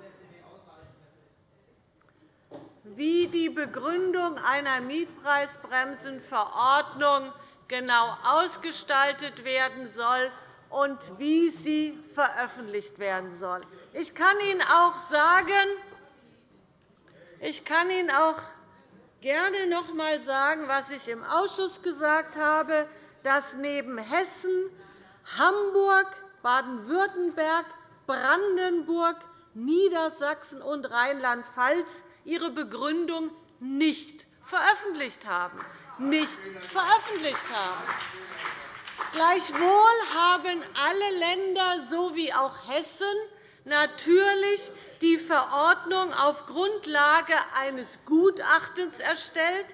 Speaker 3: wie die Begründung einer Mietpreisbremsenverordnung genau ausgestaltet werden soll und wie sie veröffentlicht werden soll. Ich kann Ihnen auch sagen, ich kann Ihnen auch gerne noch einmal sagen, was ich im Ausschuss gesagt habe, dass neben Hessen, Hamburg, Baden-Württemberg, Brandenburg, Niedersachsen und Rheinland-Pfalz ihre Begründung nicht veröffentlicht haben. Nicht veröffentlicht haben. Gleichwohl haben alle Länder sowie auch Hessen natürlich die Verordnung auf Grundlage eines Gutachtens erstellt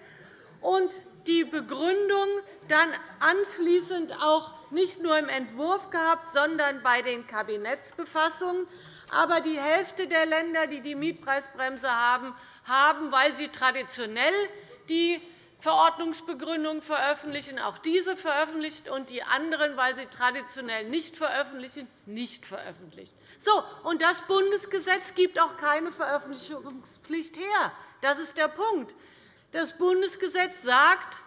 Speaker 3: und die Begründung dann anschließend auch nicht nur im Entwurf gehabt, sondern bei den Kabinettsbefassungen. Aber die Hälfte der Länder, die die Mietpreisbremse haben, haben, weil sie traditionell die Verordnungsbegründung veröffentlichen, auch diese veröffentlicht, und die anderen, weil sie traditionell nicht veröffentlichen, nicht veröffentlicht. So, und das Bundesgesetz gibt auch keine Veröffentlichungspflicht her. Das ist der Punkt. Das Bundesgesetz sagt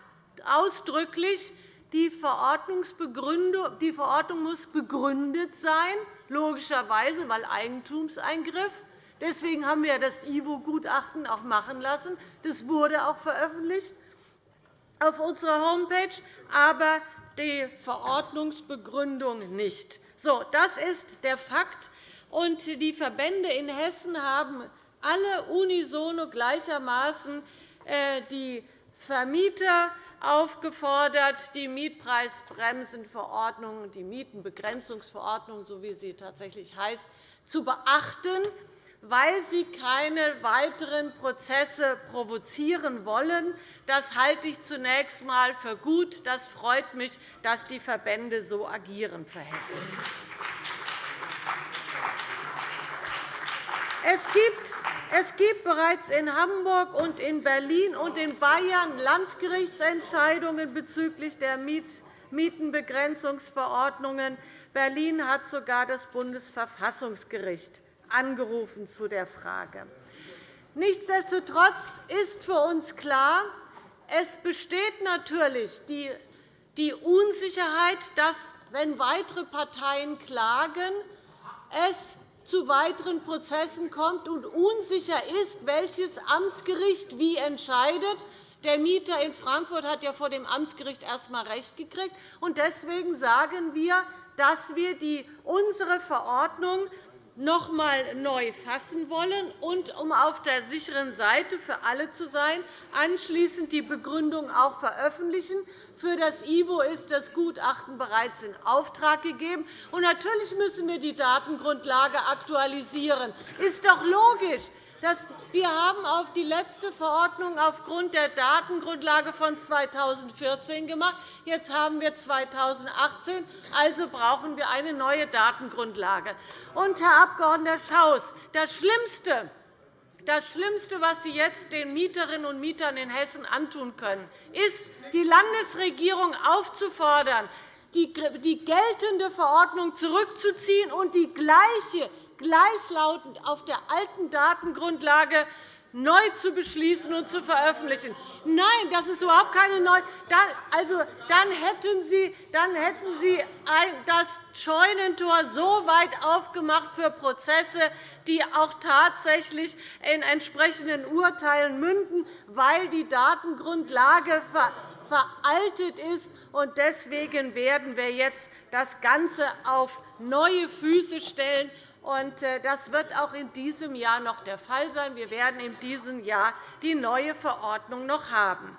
Speaker 3: ausdrücklich, die, die Verordnung muss begründet sein, logischerweise, weil Eigentumseingriff. Deswegen haben wir das IWO-Gutachten auch machen lassen. Das wurde auch veröffentlicht auf unserer Homepage, aber die Verordnungsbegründung nicht. So, das ist der Fakt. Und die Verbände in Hessen haben alle unisono gleichermaßen äh, die Vermieter aufgefordert, die Mietpreisbremsenverordnung, die Mietenbegrenzungsverordnung, so wie sie tatsächlich heißt, zu beachten, weil sie keine weiteren Prozesse provozieren wollen. Das halte ich zunächst einmal für gut. Das freut mich, dass die Verbände so agieren für Hessen. Es gibt es gibt bereits in Hamburg und in Berlin und in Bayern Landgerichtsentscheidungen bezüglich der Mietenbegrenzungsverordnungen. Berlin hat sogar das Bundesverfassungsgericht angerufen zu der Frage. Nichtsdestotrotz ist für uns klar, es besteht natürlich die Unsicherheit, dass, wenn weitere Parteien klagen, es zu weiteren Prozessen kommt und unsicher ist, welches Amtsgericht wie entscheidet. Der Mieter in Frankfurt hat ja vor dem Amtsgericht erst einmal Recht gekriegt. Deswegen sagen wir, dass wir unsere Verordnung noch einmal neu fassen wollen und, um auf der sicheren Seite für alle zu sein, anschließend die Begründung auch veröffentlichen. Für das IWO ist das Gutachten bereits in Auftrag gegeben. Und natürlich müssen wir die Datengrundlage aktualisieren. Das ist doch logisch. Wir haben auf die letzte Verordnung aufgrund der Datengrundlage von 2014 gemacht. Jetzt haben wir 2018, also brauchen wir eine neue Datengrundlage. Und, Herr Abg. Schaus, das Schlimmste, das Schlimmste, was Sie jetzt den Mieterinnen und Mietern in Hessen antun können, ist, die Landesregierung aufzufordern, die geltende Verordnung zurückzuziehen und die gleiche gleichlautend auf der alten Datengrundlage neu zu beschließen und zu veröffentlichen. Nein, das ist überhaupt keine neue. Also, dann hätten Sie, dann hätten Sie das Scheunentor so weit aufgemacht für Prozesse, die auch tatsächlich in entsprechenden Urteilen münden, weil die Datengrundlage veraltet ist. Deswegen werden wir jetzt das Ganze auf neue Füße stellen. Äh, das wird auch in diesem Jahr noch der Fall sein. Wir werden in diesem Jahr die neue Verordnung noch haben.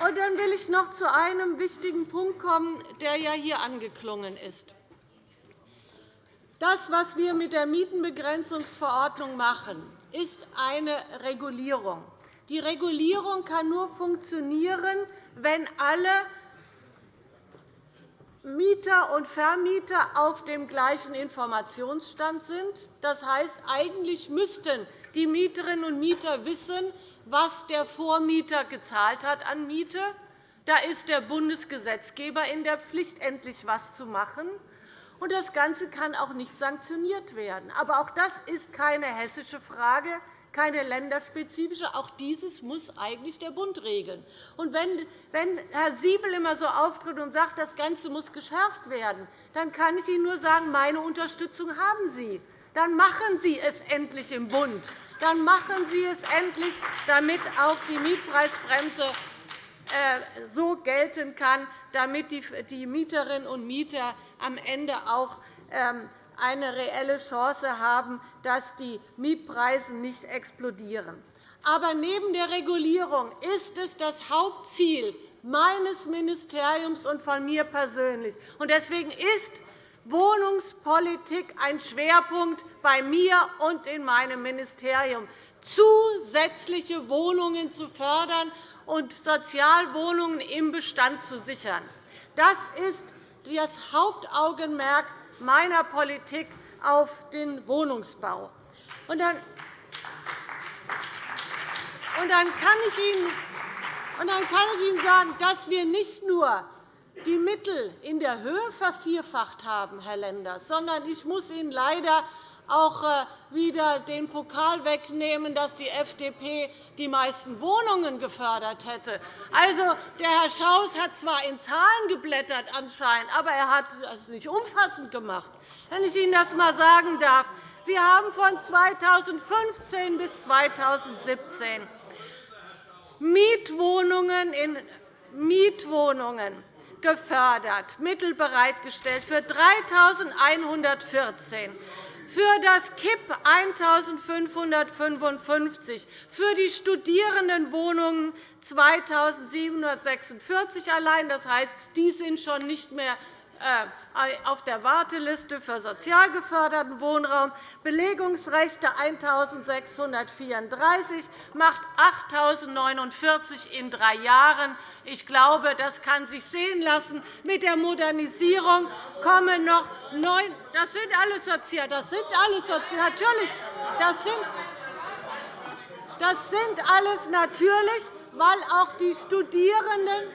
Speaker 3: Dann will ich noch zu einem wichtigen Punkt kommen, der ja hier angeklungen ist. Das, was wir mit der Mietenbegrenzungsverordnung machen, ist eine Regulierung. Die Regulierung kann nur funktionieren, wenn alle Mieter und Vermieter auf dem gleichen Informationsstand sind. Das heißt, eigentlich müssten die Mieterinnen und Mieter wissen, was der Vormieter gezahlt hat an Miete. Da ist der Bundesgesetzgeber in der Pflicht, endlich etwas zu machen. Das Ganze kann auch nicht sanktioniert werden. Aber auch das ist keine hessische Frage keine länderspezifische. Auch dieses muss eigentlich der Bund regeln. Und wenn, Herr Siebel immer so auftritt und sagt, das Ganze muss geschärft werden, dann kann ich Ihnen nur sagen, meine Unterstützung haben Sie. Dann machen Sie es endlich im Bund. Dann machen Sie es endlich, damit auch die Mietpreisbremse äh, so gelten kann, damit die Mieterinnen und Mieter am Ende auch ähm, eine reelle Chance haben, dass die Mietpreise nicht explodieren. Aber neben der Regulierung ist es das Hauptziel meines Ministeriums und von mir persönlich. Deswegen ist Wohnungspolitik ein Schwerpunkt bei mir und in meinem Ministerium, zusätzliche Wohnungen zu fördern und Sozialwohnungen im Bestand zu sichern. Das ist das Hauptaugenmerk meiner Politik auf den Wohnungsbau. Und dann, und dann kann ich Ihnen und dann kann ich Ihnen sagen, dass wir nicht nur die Mittel in der Höhe vervierfacht haben, Herr Lenders, sondern ich muss Ihnen leider auch äh, wieder den Pokal wegnehmen, dass die FDP die meisten Wohnungen gefördert hätte. Also, der Herr Schaus hat zwar in Zahlen geblättert, anscheinend, aber er hat es nicht umfassend gemacht, wenn ich Ihnen das einmal sagen darf. Wir haben von 2015 bis 2017 Mietwohnungen in Mietwohnungen gefördert, Mittel bereitgestellt für 3.114 für das KIP 1.555, für die Studierendenwohnungen 2.746 allein. Das heißt, die sind schon nicht mehr äh, auf der Warteliste für sozial geförderten Wohnraum, Belegungsrechte 1.634, macht 8.049 in drei Jahren. Ich glaube, das kann sich sehen lassen. Mit der Modernisierung kommen noch neun. Das sind alles sozial. Das sind alles sozial. Natürlich. Das sind das sind alles natürlich, weil auch die Studierenden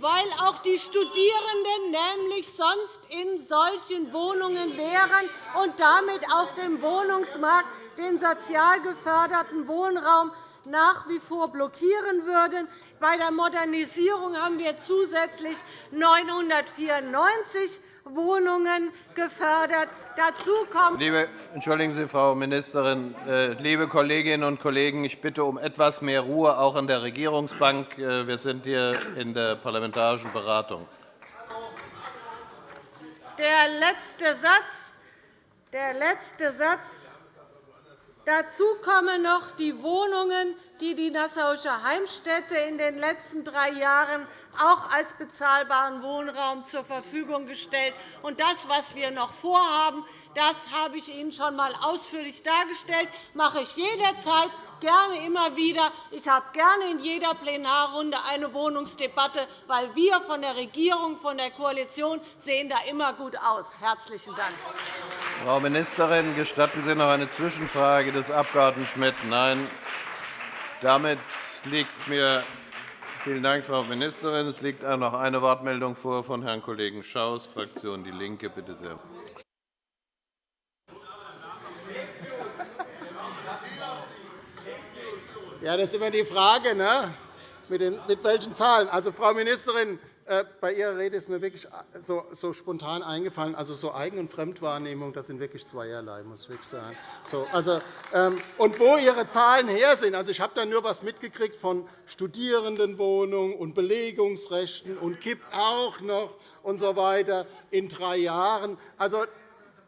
Speaker 3: weil auch die Studierenden nämlich sonst in solchen Wohnungen wären und damit auf dem Wohnungsmarkt den sozial geförderten Wohnraum nach wie vor blockieren würden. Bei der Modernisierung haben wir zusätzlich 994 Wohnungen gefördert. Dazu kommt
Speaker 1: liebe, Entschuldigen Sie, Frau Ministerin. Äh, liebe Kolleginnen und Kollegen, ich bitte um etwas mehr Ruhe, auch an der Regierungsbank. Äh, wir sind hier in der parlamentarischen Beratung.
Speaker 3: Der letzte Satz, der letzte Satz Dazu kommen noch die Wohnungen, die die Nassauische Heimstätte in den letzten drei Jahren auch als bezahlbaren Wohnraum zur Verfügung gestellt. Und das, was wir noch vorhaben, das habe ich Ihnen schon einmal ausführlich dargestellt. Das mache ich jederzeit, gerne immer wieder. Ich habe gerne in jeder Plenarrunde eine Wohnungsdebatte, weil wir von der Regierung, von der Koalition sehen da immer gut aus. Herzlichen Dank.
Speaker 1: Frau Ministerin, gestatten Sie noch eine Zwischenfrage des Abg. Schmidt? Nein. Damit liegt mir Vielen Dank, Frau Ministerin. Es liegt noch eine Wortmeldung vor von Herrn Kollegen Schaus, Fraktion DIE LINKE. Bitte sehr.
Speaker 2: Ja, das ist immer die Frage, ne? mit, den, mit welchen Zahlen. Also, Frau Ministerin, bei Ihrer Rede ist mir wirklich so, so spontan eingefallen, also so Eigen- und Fremdwahrnehmung, das sind wirklich zweierlei, muss ich wirklich sagen. So, also, ähm, und wo Ihre Zahlen her sind, also ich habe da nur etwas mitgekriegt von Studierendenwohnungen und Belegungsrechten und KIP auch noch und so weiter in drei Jahren. Also,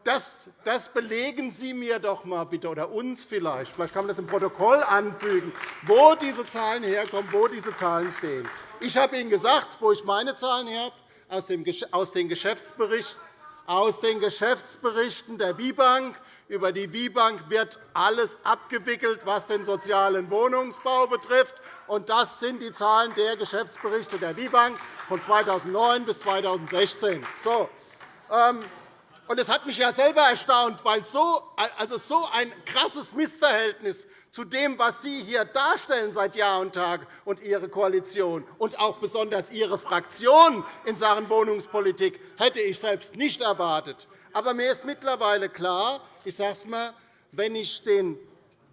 Speaker 2: das, das, belegen Sie mir doch mal bitte, oder uns vielleicht. Vielleicht kann man das im Protokoll anfügen, wo diese Zahlen herkommen, wo diese Zahlen stehen. Ich habe Ihnen gesagt, wo ich meine Zahlen her habe, aus den Geschäftsberichten aus den Geschäftsberichten der WIBank. Über die WIBank wird alles abgewickelt, was den sozialen Wohnungsbau betrifft. Das sind die Zahlen der Geschäftsberichte der WIBank von 2009 bis 2016. So. Und es hat mich ja selber erstaunt, weil so, also so ein krasses Missverhältnis zu dem, was Sie hier darstellen seit Jahr und Tag und Ihre Koalition und auch besonders Ihre Fraktion in Sachen Wohnungspolitik hätte ich selbst nicht erwartet. Aber mir ist mittlerweile klar, ich sage es mal, wenn ich den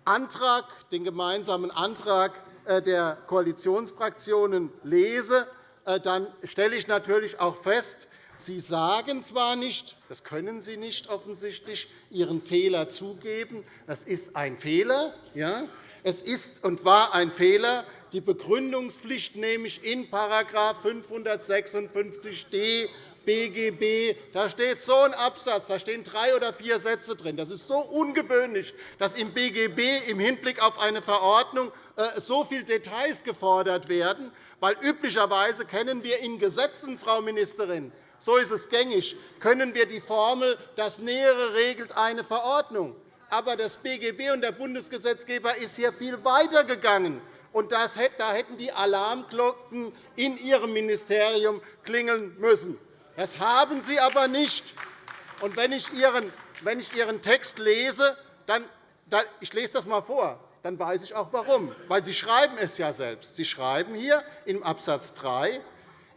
Speaker 2: Antrag, den gemeinsamen Antrag äh, der Koalitionsfraktionen lese, äh, dann stelle ich natürlich auch fest, Sie sagen zwar nicht, das können Sie nicht offensichtlich, Ihren Fehler zugeben. Das ist ein Fehler. Ja? Es ist und war ein Fehler, die Begründungspflicht nämlich in § 556d BGB. Da steht so ein Absatz, da stehen drei oder vier Sätze drin. Das ist so ungewöhnlich, dass im BGB im Hinblick auf eine Verordnung äh, so viele Details gefordert werden, weil üblicherweise kennen wir in Gesetzen, Frau Ministerin, so ist es gängig, können wir die Formel, das Nähere regelt eine Verordnung. Aber das BGB und der Bundesgesetzgeber ist hier viel weiter gegangen. Und da hätten die Alarmglocken in Ihrem Ministerium klingeln müssen. Das haben Sie aber nicht. Und wenn ich Ihren, wenn ich Ihren Text lese, dann, ich lese das einmal vor, dann weiß ich auch warum. Weil Sie schreiben es ja selbst. Sie schreiben hier im Abs. 3,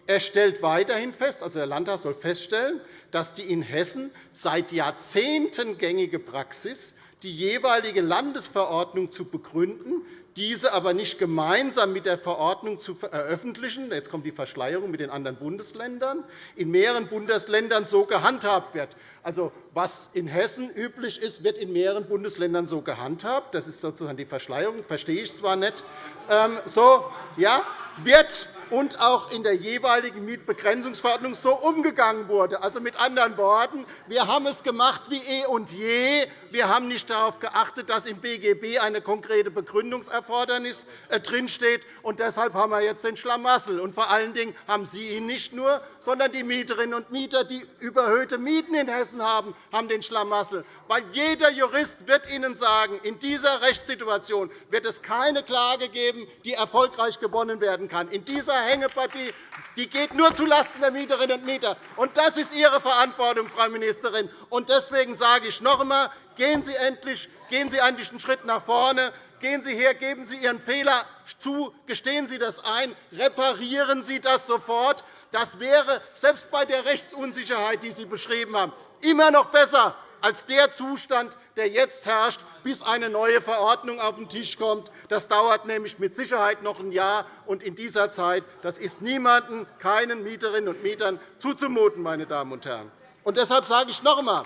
Speaker 2: er stellt weiterhin fest, also der Landtag soll feststellen, dass die in Hessen seit Jahrzehnten gängige Praxis, die jeweilige Landesverordnung zu begründen, diese aber nicht gemeinsam mit der Verordnung zu veröffentlichen, jetzt kommt die Verschleierung mit den anderen Bundesländern, in mehreren Bundesländern so gehandhabt wird. Also, was in Hessen üblich ist, wird in mehreren Bundesländern so gehandhabt. Das ist sozusagen die Verschleierung. Verstehe ich zwar nicht. Ähm, so, ja, wird und auch in der jeweiligen Mietbegrenzungsverordnung so umgegangen wurde. Also mit anderen Worten, wir haben es gemacht wie eh und je. Wir haben nicht darauf geachtet, dass im BGB eine konkrete Begründungserfordernis äh, drinsteht. Und deshalb haben wir jetzt den Schlamassel. Und vor allen Dingen haben Sie ihn nicht nur, sondern die Mieterinnen und Mieter, die überhöhte Mieten in Hessen haben, haben den Schlamassel. Weil jeder Jurist wird Ihnen sagen, in dieser Rechtssituation wird es keine Klage geben, die erfolgreich gewonnen werden kann. In dieser Hängepartie die geht nur zulasten der Mieterinnen und Mieter. Und das ist Ihre Verantwortung, Frau Ministerin. Und deswegen sage ich noch einmal, gehen Sie endlich gehen Sie einen Schritt nach vorne. Gehen Sie her, geben Sie Ihren Fehler zu, gestehen Sie das ein, reparieren Sie das sofort. Das wäre selbst bei der Rechtsunsicherheit, die Sie beschrieben haben, immer noch besser als der Zustand, der jetzt herrscht, bis eine neue Verordnung auf den Tisch kommt. Das dauert nämlich mit Sicherheit noch ein Jahr. Und in dieser Zeit das ist niemandem, keinen Mieterinnen und Mietern zuzumuten. Meine Damen und Herren. Und deshalb sage ich noch einmal,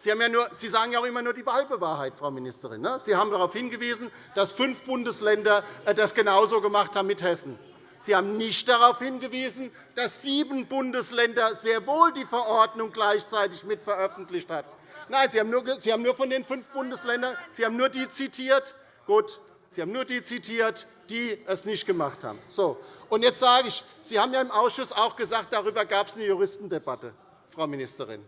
Speaker 2: Sie, ja nur, Sie sagen ja auch immer nur die halbe Wahrheit, Frau Ministerin. Ne? Sie haben darauf hingewiesen, dass fünf Bundesländer äh, das genauso gemacht haben mit Hessen. Sie haben nicht darauf hingewiesen, dass sieben Bundesländer sehr wohl die Verordnung gleichzeitig mit veröffentlicht haben. Nein, Sie haben, nur, Sie haben nur von den fünf Bundesländern Sie haben nur die zitiert. Gut, Sie haben nur die zitiert, die es nicht gemacht haben. So, und jetzt sage ich, Sie haben ja im Ausschuss auch gesagt, darüber gab es eine Juristendebatte, Frau Ministerin.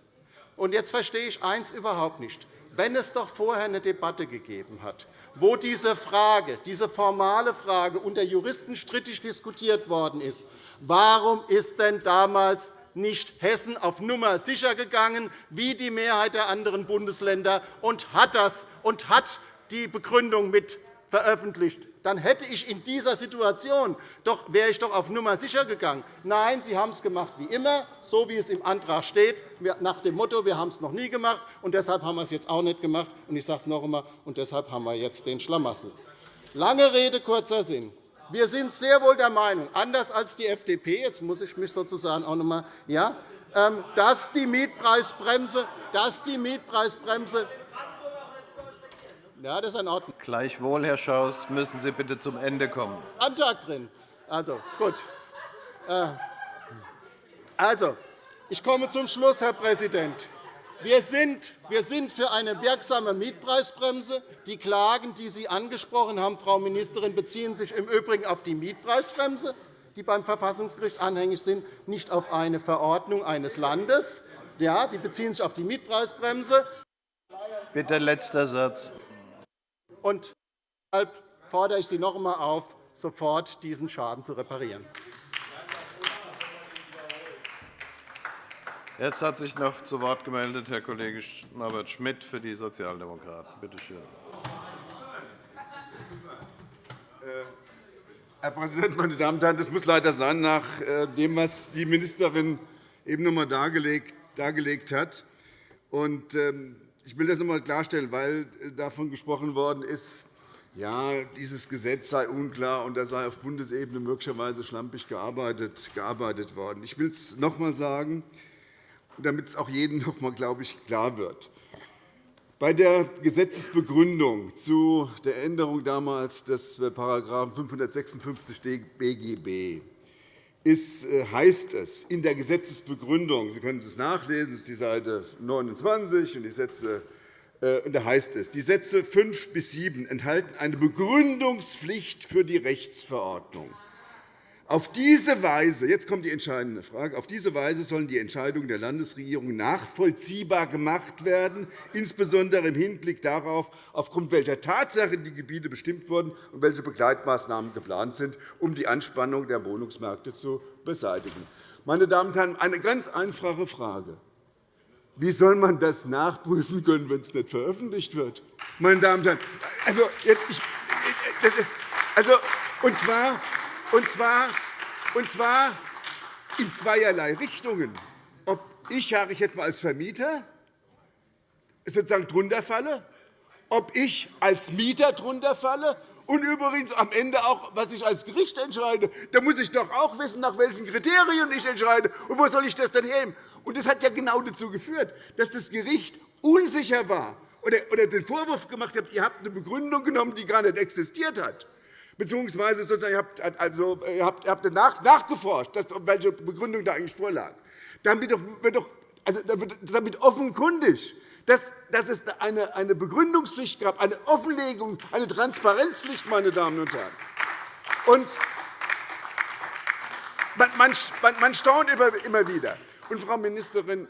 Speaker 2: Und jetzt verstehe ich eines überhaupt nicht. Wenn es doch vorher eine Debatte gegeben hat, wo diese Frage, diese formale Frage unter Juristen strittig diskutiert worden ist, warum ist denn damals nicht Hessen auf Nummer sicher gegangen, wie die Mehrheit der anderen Bundesländer, und hat das und hat die Begründung mit veröffentlicht, dann hätte ich in dieser Situation doch, wäre ich doch auf Nummer sicher gegangen. Nein, Sie haben es gemacht wie immer, so wie es im Antrag steht, nach dem Motto, wir haben es noch nie gemacht, und deshalb haben wir es jetzt auch nicht gemacht. Und ich sage es noch einmal, und deshalb haben wir jetzt den Schlamassel. Lange Rede, kurzer Sinn. Wir sind sehr wohl der Meinung, anders als die FDP, jetzt muss ich mich sozusagen auch noch einmal, ja, ähm, dass die Mietpreisbremse, dass die Mietpreisbremse ja, das ist in Ordnung.
Speaker 1: Gleichwohl, Herr Schaus, müssen Sie bitte zum Ende kommen.
Speaker 2: Antrag drin. Also, gut. Äh, also, ich komme zum Schluss, Herr Präsident. Wir sind, wir sind für eine wirksame Mietpreisbremse. Die Klagen, die Sie angesprochen haben, Frau Ministerin, beziehen sich im Übrigen auf die Mietpreisbremse, die beim Verfassungsgericht anhängig sind, nicht auf eine Verordnung eines Landes. Ja, die beziehen sich auf die Mietpreisbremse.
Speaker 1: Bitte letzter Satz.
Speaker 2: Und deshalb fordere ich Sie noch einmal auf, sofort diesen Schaden zu reparieren.
Speaker 1: Jetzt hat sich noch zu Wort gemeldet Herr Kollege Norbert Schmidt für die Sozialdemokraten. Bitte schön.
Speaker 7: Herr Präsident, meine Damen und Herren! Das muss leider sein, nach äh, dem, was die Ministerin eben noch einmal dargelegt hat. Ähm, ich will das noch einmal klarstellen, weil äh, davon gesprochen worden ist, ja, dieses Gesetz sei unklar und da sei auf Bundesebene möglicherweise schlampig gearbeitet worden. Ich will es noch einmal sagen damit es auch jedem noch einmal, glaube ich, klar wird. Bei der Gesetzesbegründung zu der Änderung damals des § 556 BGB ist, äh, heißt es in der Gesetzesbegründung, Sie können es nachlesen, das ist die Seite 29, und die Sätze äh, da heißt es, die Sätze 5 bis 7 enthalten eine Begründungspflicht für die Rechtsverordnung. Auf diese Weise, jetzt kommt die entscheidende Frage, auf diese Weise sollen die Entscheidungen der Landesregierung nachvollziehbar gemacht werden, insbesondere im Hinblick darauf, aufgrund welcher Tatsachen die Gebiete bestimmt wurden und welche Begleitmaßnahmen geplant sind, um die Anspannung der Wohnungsmärkte zu beseitigen. Meine Damen und Herren, eine ganz einfache Frage. Wie soll man das nachprüfen können, wenn es nicht veröffentlicht wird? Meine Damen und Herren, also jetzt, ich, das ist, also, und zwar und zwar, und zwar in zweierlei Richtungen. Ob ich, sage ich jetzt mal als Vermieter, sozusagen drunter falle, ob ich als Mieter drunter falle und übrigens am Ende auch, was ich als Gericht entscheide. Da muss ich doch auch wissen, nach welchen Kriterien ich entscheide. Und wo soll ich das denn nehmen? Und das hat ja genau dazu geführt, dass das Gericht unsicher war oder den Vorwurf gemacht hat, ihr habt eine Begründung genommen, die gar nicht existiert hat beziehungsweise sozusagen, ihr habt, also, ihr habt, ihr habt nachgeforscht, welche Begründung da eigentlich vorlag. Damit wird doch also damit offenkundig, dass, dass es eine, eine Begründungspflicht gab, eine Offenlegung, eine Transparenzpflicht, meine Damen und Herren. Und man, man, man staunt immer wieder. Und, Frau Ministerin,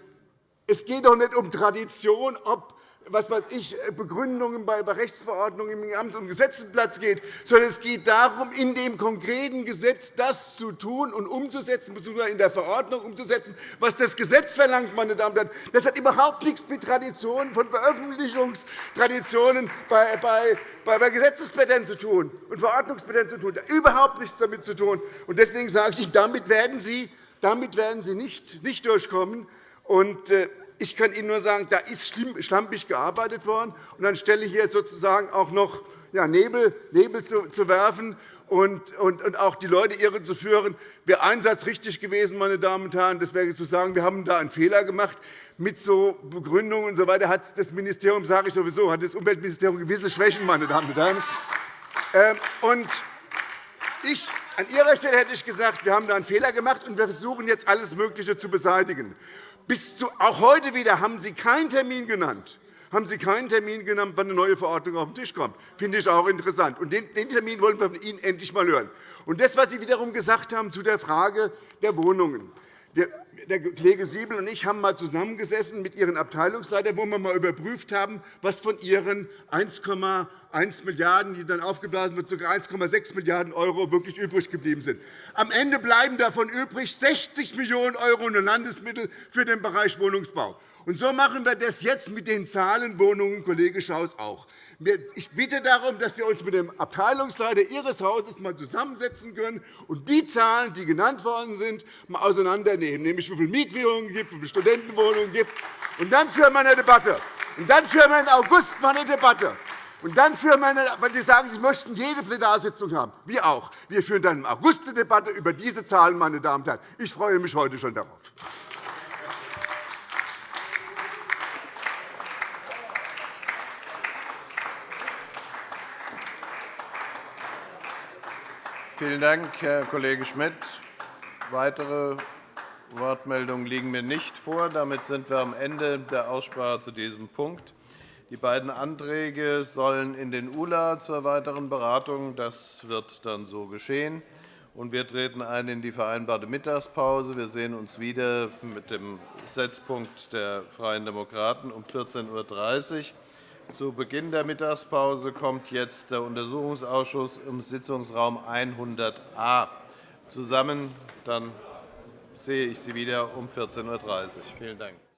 Speaker 7: es geht doch nicht um Tradition, ob was weiß ich, äh, Begründungen bei Rechtsverordnungen im Amt- und Gesetzenblatt geht, sondern es geht darum, in dem konkreten Gesetz das zu tun und umzusetzen, bzw. in der Verordnung umzusetzen, was das Gesetz verlangt. Meine Damen und Herren. Das hat überhaupt nichts mit Traditionen von Veröffentlichungstraditionen bei, bei, bei Gesetzesblättern zu tun und Verordnungsblättern zu tun. Überhaupt nichts damit zu tun. Deswegen sage ich, damit werden Sie, damit werden Sie nicht, nicht durchkommen. Und, äh, ich kann Ihnen nur sagen, da ist schlampig gearbeitet worden. Und dann stelle hier sozusagen auch noch Nebel, Nebel zu werfen und, auch die Leute irre zu führen. Wäre ein Satz richtig gewesen, meine Damen und Herren, das wäre zu sagen, wir haben da einen Fehler gemacht. Mit so Begründungen und so weiter hat das Ministerium, sage ich sowieso, hat das Umweltministerium gewisse Schwächen, meine Damen und Herren. Ähm, und ich, an Ihrer Stelle hätte ich gesagt, wir haben da einen Fehler gemacht, und wir versuchen jetzt alles Mögliche zu beseitigen. Bis zu, auch heute wieder haben Sie keinen Termin genannt haben Sie keinen Termin genannt, wann eine neue Verordnung auf den Tisch kommt. Das finde ich auch interessant. Und den Termin wollen wir von Ihnen endlich einmal hören. Und das, was Sie wiederum gesagt haben zu der Frage der Wohnungen. Der Kollege Siebel und ich haben einmal zusammengesessen mit Ihren Abteilungsleitern, wo wir einmal überprüft haben, was von Ihren 1,1 Milliarden €, die dann aufgeblasen wird, sogar 1,6 Milliarden € wirklich übrig geblieben sind. Am Ende bleiben davon übrig 60 Millionen € nur Landesmittel für den Bereich Wohnungsbau. Und so machen wir das jetzt mit den Zahlenwohnungen, Kollege Schaus, auch. Ich bitte darum, dass wir uns mit dem Abteilungsleiter Ihres Hauses einmal zusammensetzen können und die Zahlen, die genannt worden sind, mal auseinandernehmen, nämlich wie viele Mietwohnungen es gibt, wie viele Studentenwohnungen es gibt. Und dann führen wir eine Debatte. Und dann führen wir im August mal eine Debatte. Und dann führen wir, wenn Sie sagen, Sie möchten jede Plenarsitzung haben, wir auch. Wir führen dann im August eine Debatte über diese Zahlen. Meine Damen und Herren. Ich freue mich heute schon darauf.
Speaker 1: Vielen Dank, Herr Kollege Schmidt. Weitere Wortmeldungen liegen mir nicht vor. Damit sind wir am Ende der Aussprache zu diesem Punkt. Die beiden Anträge sollen in den ULA zur weiteren Beratung. Das wird dann so geschehen. Wir treten ein in die vereinbarte Mittagspause. Wir sehen uns wieder mit dem Setzpunkt der Freien Demokraten um 14.30 Uhr. Zu Beginn der Mittagspause kommt jetzt der Untersuchungsausschuss im Sitzungsraum 100a zusammen. Dann sehe ich Sie wieder um 14.30 Uhr. Vielen Dank.